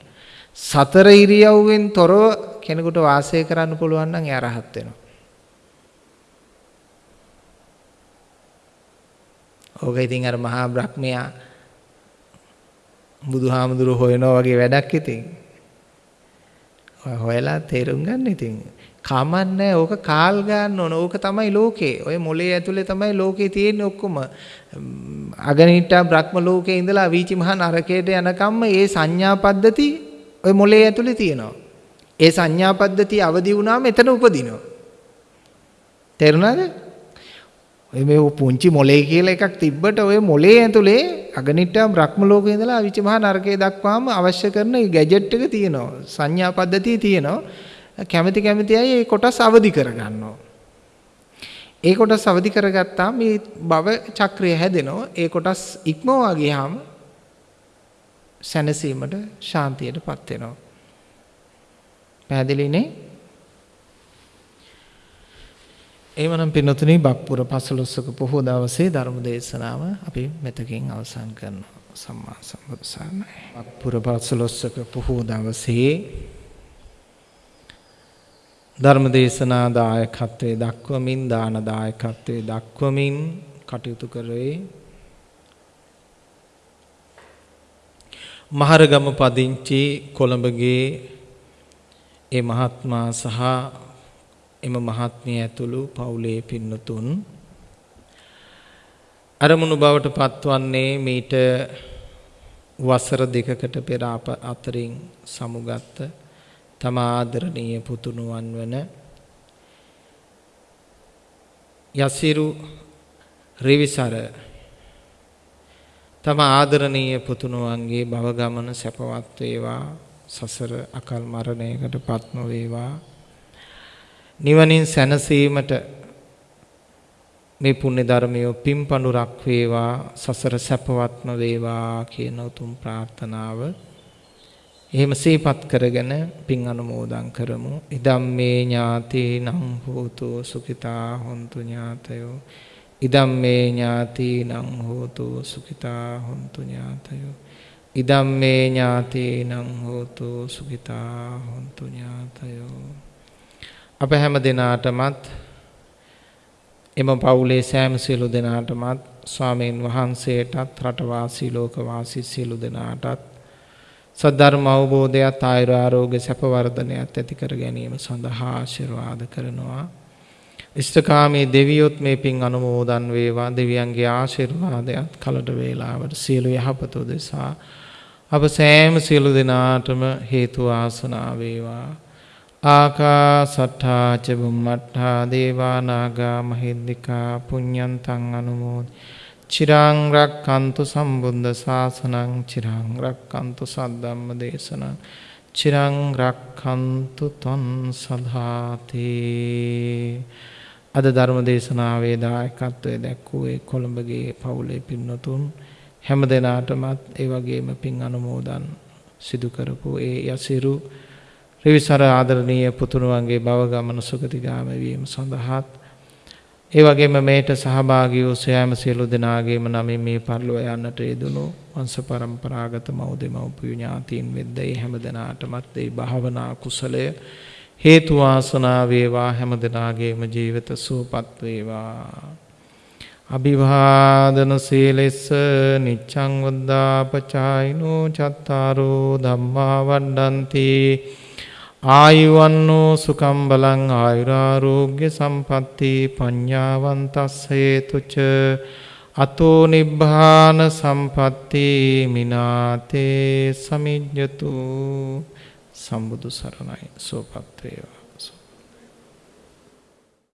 සතර ඉරියව්වෙන් තොරව කෙනෙකුට වාසය කරන්න පුළුවන් නම් එයා රහත් වෙනවා. ඕක ඉතින් අර මහා බ්‍රහ්මයා බුදුහාමුදුරුවෝ හොයනවා වගේ වැඩක් ඉතින්. හොයලා තේරුම් ගන්න ඉතින්. කමන්නේ ඕක කාල් ගන්න ඕන. ඕක තමයි ලෝකේ. ඔය මොලේ ඇතුලේ තමයි ලෝකේ තියෙන්නේ ඔක්කොම. අගනිට්ටා බ්‍රහ්ම ලෝකේ ඉඳලා වීචි මහා නරකයට යනකම්ම ඒ සංඥා පද්ධති ඔය මොලේ ඇතුලේ තියෙනවා. ඒ සංඥා පද්ධතිය අවදි වුණාම එතන උපදිනවා. තේරුණාද? ඔය මේ පුංචි මොලේ කියලා එකක් තිබ්බට ඔය මොලේ ඇතුලේ අගනිට්ටා බ්‍රහ්ම ලෝකේ ඉඳලා අවිච මහා නරකයේ දක්වාම අවශ්‍ය කරන ගැජට් එක තියෙනවා. සංඥා පද්ධතිය තියෙනවා. කැමැති කැමැති අය ඒ කොටස් අවදි කරගන්නවා. ඒ කොටස් අවදි කරගත්තාම මේ භව චක්‍රය හැදෙනවා. ඒ කොටස් ඉක්මවා ගියාම සැනසීමට ශාන්තියටපත් වෙනවා. පැහැදිලිනේ? එහෙමනම් පින්නතුනි බක්පුර පසළොස්වක පොහොය දවසේ ධර්ම දේශනාව අපි මෙතකින් අවසන් කරනවා. සම්මා සම්බුදු සරණයි. බක්පුර පසළොස්වක පොහොය දවසේ ධර්ම දේශනා දායකත්වයේ දක්වමින් දාන දායකත්වයේ දක්වමින් කටයුතු කරේ. මහරගම පදිංචි කොළඹගේ ඒ මහත්මා සහ එම මහත්මිය ඇතුළු පවුලේ පින්නතුන් අරමුණු බවට පත්වන්නේ මීට වසර දෙකකට පෙර අප අතරින් සමුගත්ත තම ආදරණීය පුතුණුවන් වන යසිරු රිවිසර තම ආදරණීය පුතුණුවන්ගේ භව ගමන සැපවත් වේවා සසර අකල් මරණයකට පත් නොවේවා නිවනින් සැනසීමට මේ පුණ්‍ය ධර්මය පිම්පණුරක් වේවා සසර සැපවත්ම වේවා කියන උතුම් ප්‍රාර්ථනාව එහෙම සිහිපත් කරගෙන පින් අනුමෝදන් කරමු. ඉදම් මේ ඥාතීනං හෝතු සුඛිතා හොන්තු ඥාතයෝ. ඉදම් මේ ඥාතීනං හෝතු සුඛිතා හොන්තු ඥාතයෝ. ඉදම් මේ ඥාතීනං හෝතු සුඛිතා හොන්තු ඥාතයෝ. අප හැම දිනාටමත් එම පවුලේ සෑම සියලු දෙනාටමත් ස්වාමීන් වහන්සේටත් රටවාසී ලෝකවාසී සියලු දෙනාටත් සද්ධර්ම අවබෝධයත් ආයුර ආරෝග්‍ය සැප වර්ධනයත් ඇති කර ගැනීම සඳහා ආශිර්වාද කරනවා. ඉෂ්ඨකාමී දෙවියොත් මේ පින් අනුමෝදන් වේවා දෙවියන්ගේ ආශිර්වාදයත් කලට වේලාවට සියලු යහපත උදෙසා අප සෑම සියලු දෙනාටම හේතු ආසනාව වේවා. ආකාසට්ඨා ච බුම්මට්ඨා දේවා නාග මහින්దికා පුඤ්ඤන්තං අනුමෝදි චිරාංරක් කන්තු සම්බුද්ධ ශාසනං චිරාංරක් කන්තු සද්ධම්ම දේශනං චිරංරක් කන්තු තොන් සධාතේ අද ධර්ම දේශනාවේ දායකත්වය දැක්වූේ කොළඹගේ පවුලේ පින්නතුන්. හැම දෙනාටමත් ඒ වගේම පින් අනුමෝදන් සිදුකරපු ඒ යසිරු රිවිසර ආදරණීය පුතුණුවන්ගේ බවගමන සුගතිගාමවීම සඳහාත් ඒ වගේම මේට සහභාගී වූ සෑම සියලු දෙනාගේම නමින් මේ පරිලෝක යන්නට යෙදුණු වංශ પરම්පරාගත මව් දෙමව්පිය ඥාතීන් වෙද්ද ඒ හැම දෙනාටමත් ඒ භාවනා කුසලය හේතු වාසනා වේවා හැම දෙනාගේම ජීවිත සුවපත් වේවා. අභිවාදන සීලෙස්ස නිච්ඡං වද්දාපචායිනෝ චත්තාරෝ ධම්මා වණ්ඩන්ති. ආයුවන්නෝ සුකම් බලං ආයුරාරෝග්‍ය සම්පatti පඤ්ඤාවන්තස්ස හේතුච අතෝ නිබ්බාන සම්පatti මිනාතේ සමිජ්ජතු සම්බුදු සරණයි සෝපත් වේවා